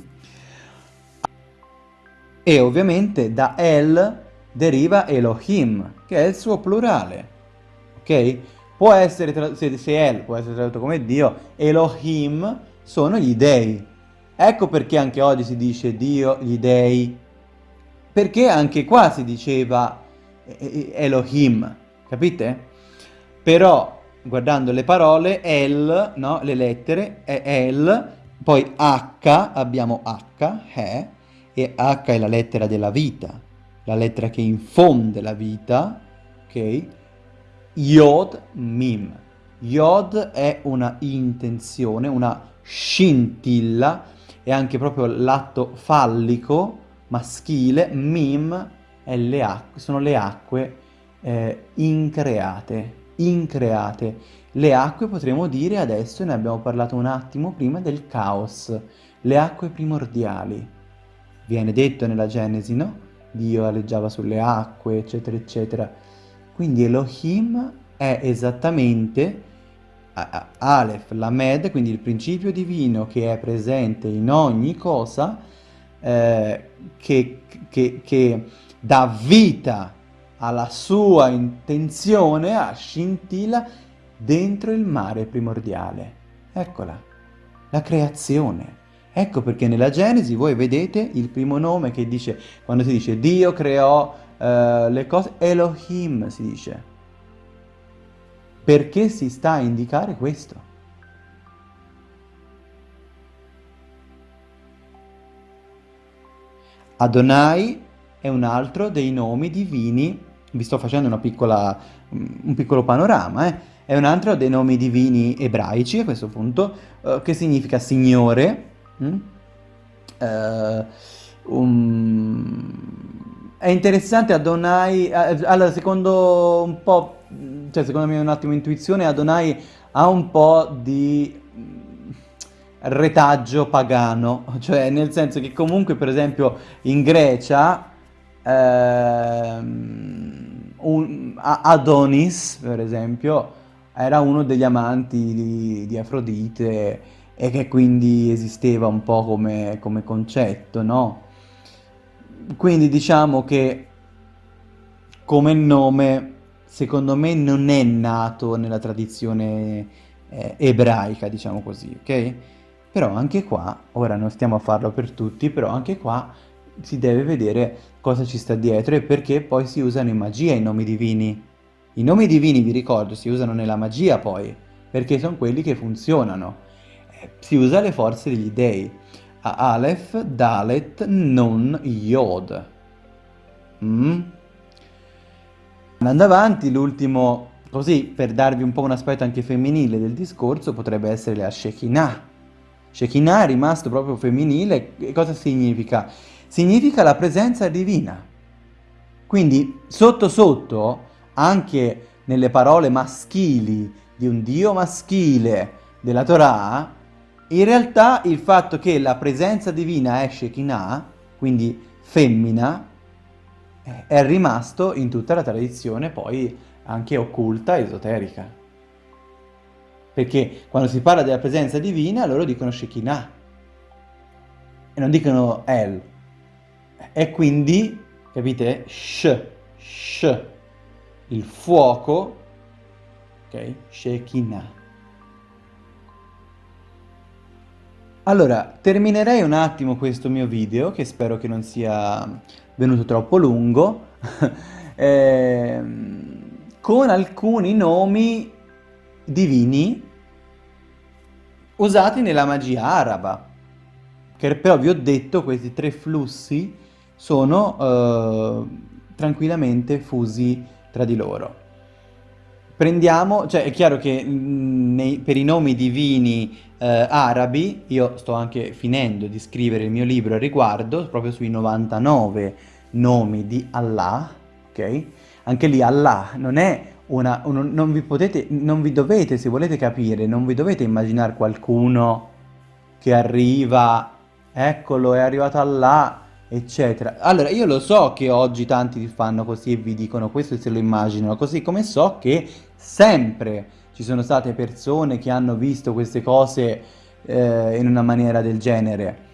E ovviamente da El deriva Elohim, che è il suo plurale. Ok? Può essere, se, se El può essere tradotto come Dio, Elohim sono gli dei. Ecco perché anche oggi si dice Dio, gli dei, perché anche qua si diceva eh, eh, Elohim, capite? Però guardando le parole, El, no? le lettere, è El, poi H, abbiamo H, è, e H è la lettera della vita, la lettera che infonde la vita, ok? Yod, Mim. Yod è una intenzione, una scintilla, è anche proprio l'atto fallico, maschile, mim le acque, sono le acque eh, increate, increate. Le acque potremmo dire adesso, ne abbiamo parlato un attimo prima, del caos, le acque primordiali. Viene detto nella Genesi, no? Dio aleggiava sulle acque, eccetera, eccetera. Quindi Elohim è esattamente Aleph, Lamed, quindi il principio divino che è presente in ogni cosa, eh, che, che, che dà vita alla sua intenzione, a scintilla, dentro il mare primordiale. Eccola, la creazione. Ecco perché nella Genesi voi vedete il primo nome che dice, quando si dice Dio creò eh, le cose, Elohim si dice. Perché si sta a indicare questo? Adonai è un altro dei nomi divini, vi sto facendo piccola, un piccolo panorama, eh? è un altro dei nomi divini ebraici a questo punto, eh, che significa Signore. Mm? Eh, um... È interessante Adonai, eh, allora secondo un po', cioè secondo me un attimo intuizione, Adonai ha un po' di retaggio pagano, cioè nel senso che comunque per esempio in Grecia ehm, un, Adonis per esempio era uno degli amanti di, di, Afrodite e che quindi esisteva un po' come, come concetto, no? Quindi diciamo che come nome secondo me non è nato nella tradizione eh, ebraica, diciamo così, ok? Però anche qua, ora non stiamo a farlo per tutti, però anche qua si deve vedere cosa ci sta dietro e perché poi si usano in magia i nomi divini. I nomi divini, vi ricordo, si usano nella magia poi, perché sono quelli che funzionano. Si usa le forze degli dei. A Aleph, Dalet, Nun, Yod. Mm? Andando avanti, l'ultimo, così per darvi un po' un aspetto anche femminile del discorso, potrebbe essere la Shekinah Shekinah è rimasto proprio femminile, cosa significa? Significa la presenza divina. Quindi sotto sotto, anche nelle parole maschili di un Dio maschile della Torah, in realtà il fatto che la presenza divina è Shekinah, quindi femmina, è rimasto in tutta la tradizione poi anche occulta, esoterica. Perché quando si parla della presenza divina, loro dicono Shekinah. E non dicono El. E quindi, capite? Sh, sh, il fuoco, ok? Shekinah. Allora, terminerei un attimo questo mio video, che spero che non sia venuto troppo lungo, eh, con alcuni nomi divini usati nella magia araba, che però vi ho detto questi tre flussi sono eh, tranquillamente fusi tra di loro. Prendiamo, cioè è chiaro che mm, nei, per i nomi divini eh, arabi, io sto anche finendo di scrivere il mio libro a riguardo, proprio sui 99 nomi di Allah, ok? Anche lì Allah non è una, un, non vi potete, non vi dovete, se volete capire, non vi dovete immaginare qualcuno che arriva eccolo, è arrivato Allah, eccetera. Allora, io lo so che oggi tanti fanno così e vi dicono questo e se lo immaginano, così come so che sempre ci sono state persone che hanno visto queste cose eh, in una maniera del genere.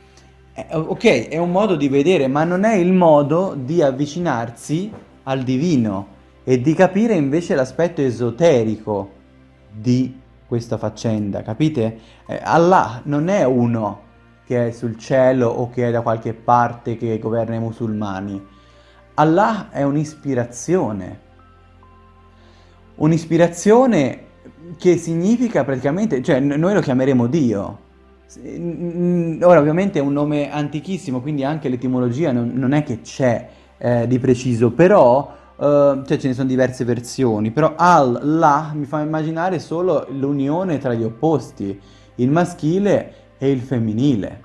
Eh, ok, è un modo di vedere, ma non è il modo di avvicinarsi al divino e di capire invece l'aspetto esoterico di questa faccenda, capite? Eh, Allah non è uno che è sul cielo o che è da qualche parte che governa i musulmani. Allah è un'ispirazione. Un'ispirazione che significa praticamente, cioè noi lo chiameremo Dio. Ora ovviamente è un nome antichissimo, quindi anche l'etimologia non, non, è che c'è eh, di preciso, però Uh, cioè ce ne sono diverse versioni, però Allah mi fa immaginare solo l'unione tra gli opposti, il maschile e il femminile.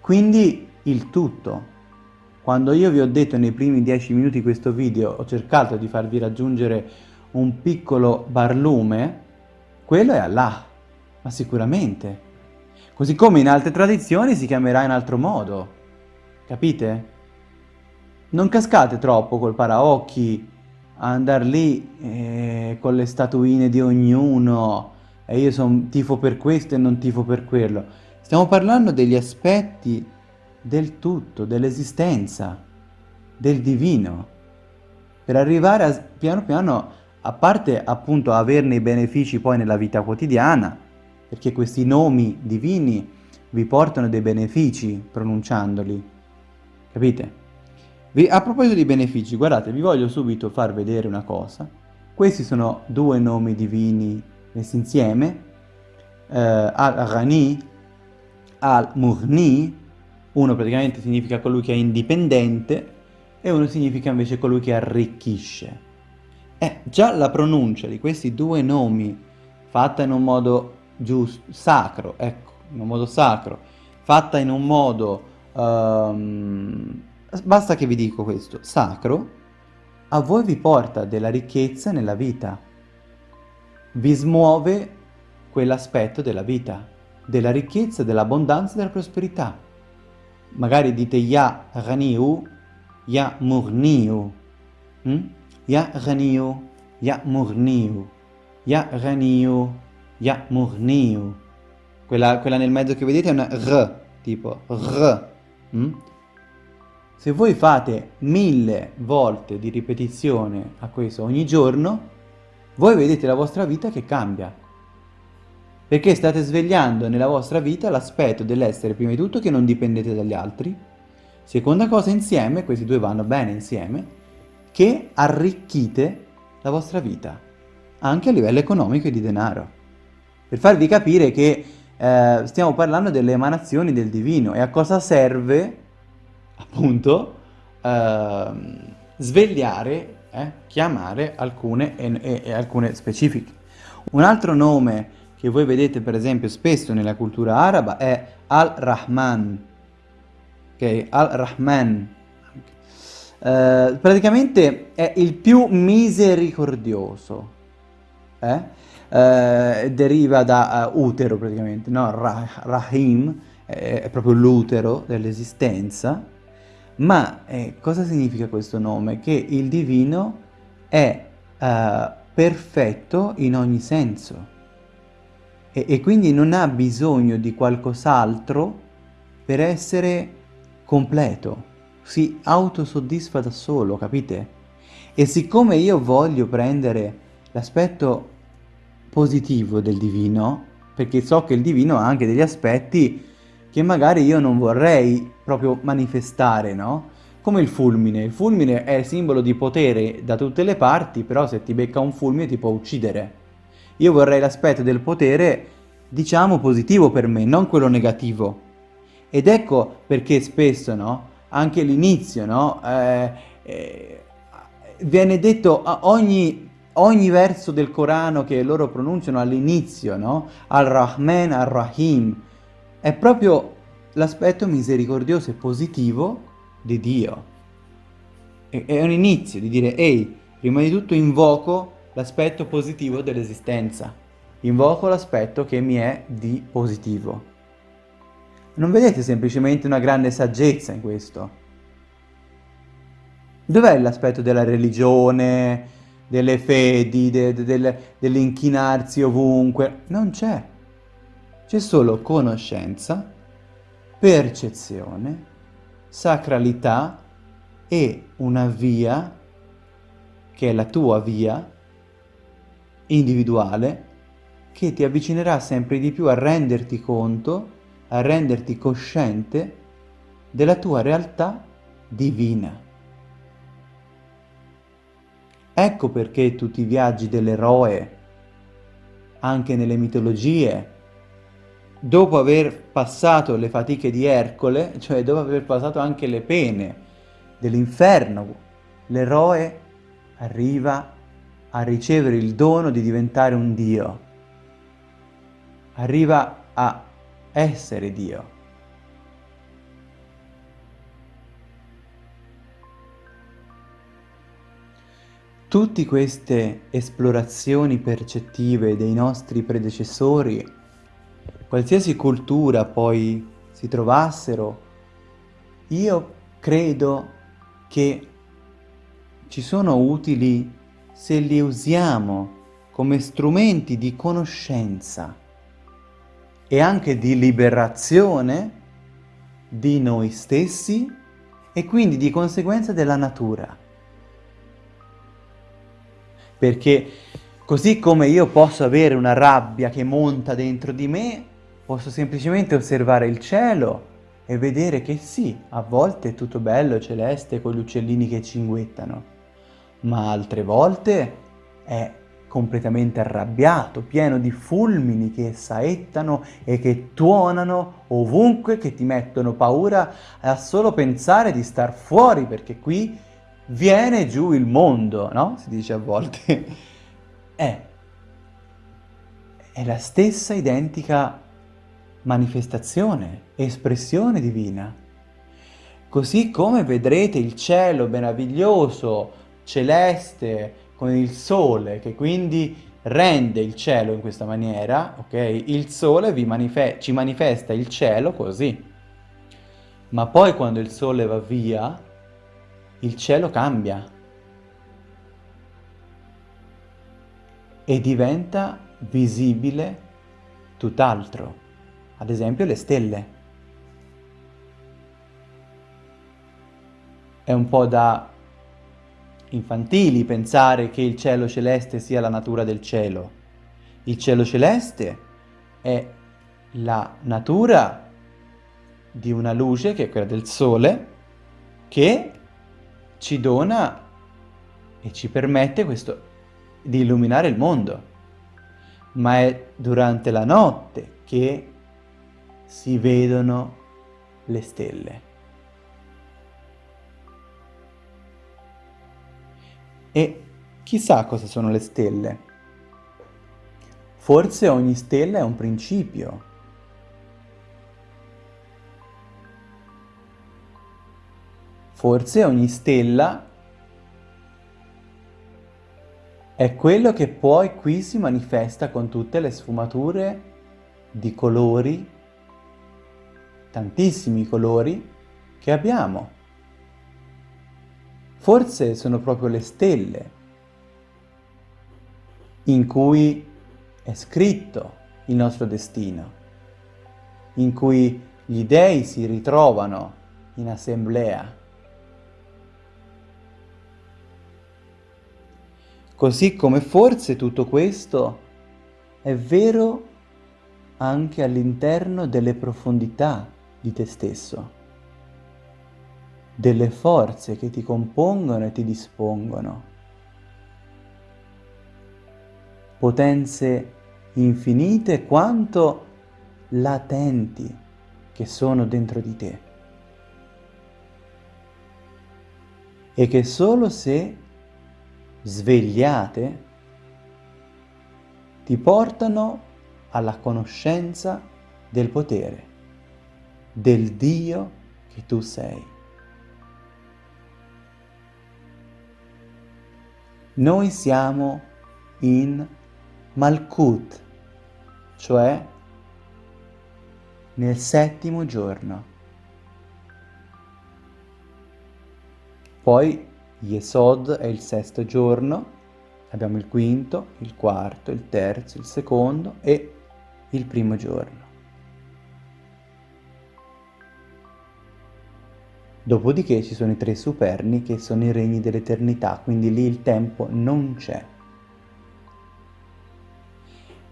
Quindi il tutto. Quando io vi ho detto nei primi dieci minuti di questo video, ho cercato di farvi raggiungere un piccolo barlume, quello è Allah, ma sicuramente. Così come in altre tradizioni si chiamerà in altro modo, capite? Non cascate troppo col paraocchi a andare lì eh, con le statuine di ognuno e io sono tifo per questo e non tifo per quello. Stiamo parlando degli aspetti del tutto, dell'esistenza, del divino, per arrivare a, piano piano, a parte appunto averne i benefici poi nella vita quotidiana, perché questi nomi divini vi portano dei benefici pronunciandoli, capite? a proposito di benefici, guardate, vi voglio subito far vedere una cosa. Questi sono due nomi divini messi insieme, eh, Al-Ghani, Al-Mughni, uno praticamente significa colui che è indipendente e uno significa invece colui che arricchisce. Eh, già la pronuncia di questi due nomi fatta in un modo giusto, sacro, ecco, in un modo sacro, fatta in un modo... Um, Basta che vi dico questo, sacro a voi vi porta della ricchezza nella vita, vi smuove quell'aspetto della vita, della ricchezza, dell'abbondanza della prosperità. Magari dite Ya Ghaniu, Ya Murniu, hm? Ya Ghaniu, Ya Murniu, Ya Ghaniu, Ya Murniu. Quella, quella nel mezzo che vedete è una R, tipo R. Hm? Se voi fate mille volte di ripetizione a questo ogni giorno, voi vedete la vostra vita che cambia. Perché state svegliando nella vostra vita l'aspetto dell'essere prima di tutto che non dipendete dagli altri, seconda cosa insieme, questi due vanno bene insieme, che arricchite la vostra vita, anche a livello economico e di denaro. Per farvi capire che eh, stiamo parlando delle emanazioni del divino e a cosa serve appunto eh, svegliare, eh, chiamare alcune e, e, alcune specifiche. Un altro nome che voi vedete per esempio spesso nella cultura araba è Al-Rahman, ok? Al-Rahman. Uh, praticamente è il più misericordioso, eh? uh, deriva da uh, utero praticamente, no? Rah Rahim è, è proprio l'utero dell'esistenza, ma eh, cosa significa questo nome? Che il divino è uh, perfetto in ogni senso e, e quindi non ha bisogno di qualcos'altro per essere completo, si autosoddisfa da solo, capite? E siccome io voglio prendere l'aspetto positivo del divino, perché so che il divino ha anche degli aspetti che magari io non vorrei proprio manifestare, no? Come il fulmine. Il fulmine è simbolo di potere da tutte le parti, però se ti becca un fulmine ti può uccidere. Io vorrei l'aspetto del potere, diciamo, positivo per me, non quello negativo. Ed ecco perché spesso, no? Anche l'inizio, no? Eh, eh, viene detto ogni, ogni verso del Corano che loro pronunciano all'inizio, no? Al-Rahman, Al-Rahim, è proprio l'aspetto misericordioso e positivo di Dio. È un inizio di dire, ehi, prima di tutto invoco l'aspetto positivo dell'esistenza, invoco l'aspetto che mi è di positivo. Non vedete semplicemente una grande saggezza in questo? Dov'è l'aspetto della religione, delle fedi, de, de, de, dell'inchinarsi ovunque? Non c'è. C'è solo conoscenza, percezione, sacralità e una via, che è la tua via, individuale, che ti avvicinerà sempre di più a renderti conto, a renderti cosciente della tua realtà divina. Ecco perché tutti i viaggi dell'eroe, anche nelle mitologie, dopo aver passato le fatiche di Ercole, cioè dopo aver passato anche le pene dell'inferno, l'eroe arriva a ricevere il dono di diventare un Dio, arriva a essere Dio. Tutte queste esplorazioni percettive dei nostri predecessori, qualsiasi cultura poi si trovassero, io credo che ci sono utili se li usiamo come strumenti di conoscenza e anche di liberazione di noi stessi e quindi di conseguenza della natura. Perché così come io posso avere una rabbia che monta dentro di me, posso semplicemente osservare il cielo e vedere che sì, a volte è tutto bello, celeste, con gli uccellini che cinguettano, ma altre volte è completamente arrabbiato, pieno di fulmini che saettano e che tuonano ovunque, che ti mettono paura a solo pensare di star fuori, perché qui viene giù il mondo, no? Si dice a volte. è, è la stessa identica manifestazione, espressione divina. Così come vedrete il cielo meraviglioso, celeste, con il sole, che quindi rende il cielo in questa maniera, ok? Il sole manife ci manifesta il cielo così. Ma poi quando il sole va via, il cielo cambia e diventa visibile tutt'altro, ad esempio le stelle. È un po' da infantili pensare che il cielo celeste sia la natura del cielo. Il cielo celeste è la natura di una luce, che è quella del sole, che ci dona e ci permette questo, di illuminare il mondo. Ma è durante la notte che si vedono le stelle. E chissà cosa sono le stelle. Forse ogni stella è un principio, Forse ogni stella è quello che poi qui si manifesta con tutte le sfumature di colori, tantissimi colori, che abbiamo. Forse sono proprio le stelle in cui è scritto il nostro destino, in cui gli dei si ritrovano in assemblea. Così come forse tutto questo è vero anche all'interno delle profondità di te stesso, delle forze che ti compongono e ti dispongono, potenze infinite quanto latenti che sono dentro di te e che solo se svegliate ti portano alla conoscenza del potere, del Dio che tu sei. Noi siamo in Malkut, cioè nel settimo giorno. Poi Yesod è il sesto giorno, abbiamo il quinto, il quarto, il terzo, il secondo e il primo giorno. Dopodiché ci sono i tre superni che sono i regni dell'eternità, quindi lì il tempo non c'è.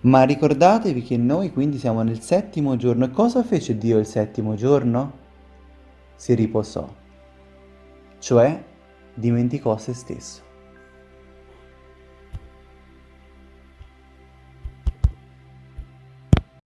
Ma ricordatevi che noi quindi siamo nel settimo giorno. E cosa fece Dio il settimo giorno? Si riposò, cioè dimenticò se stesso.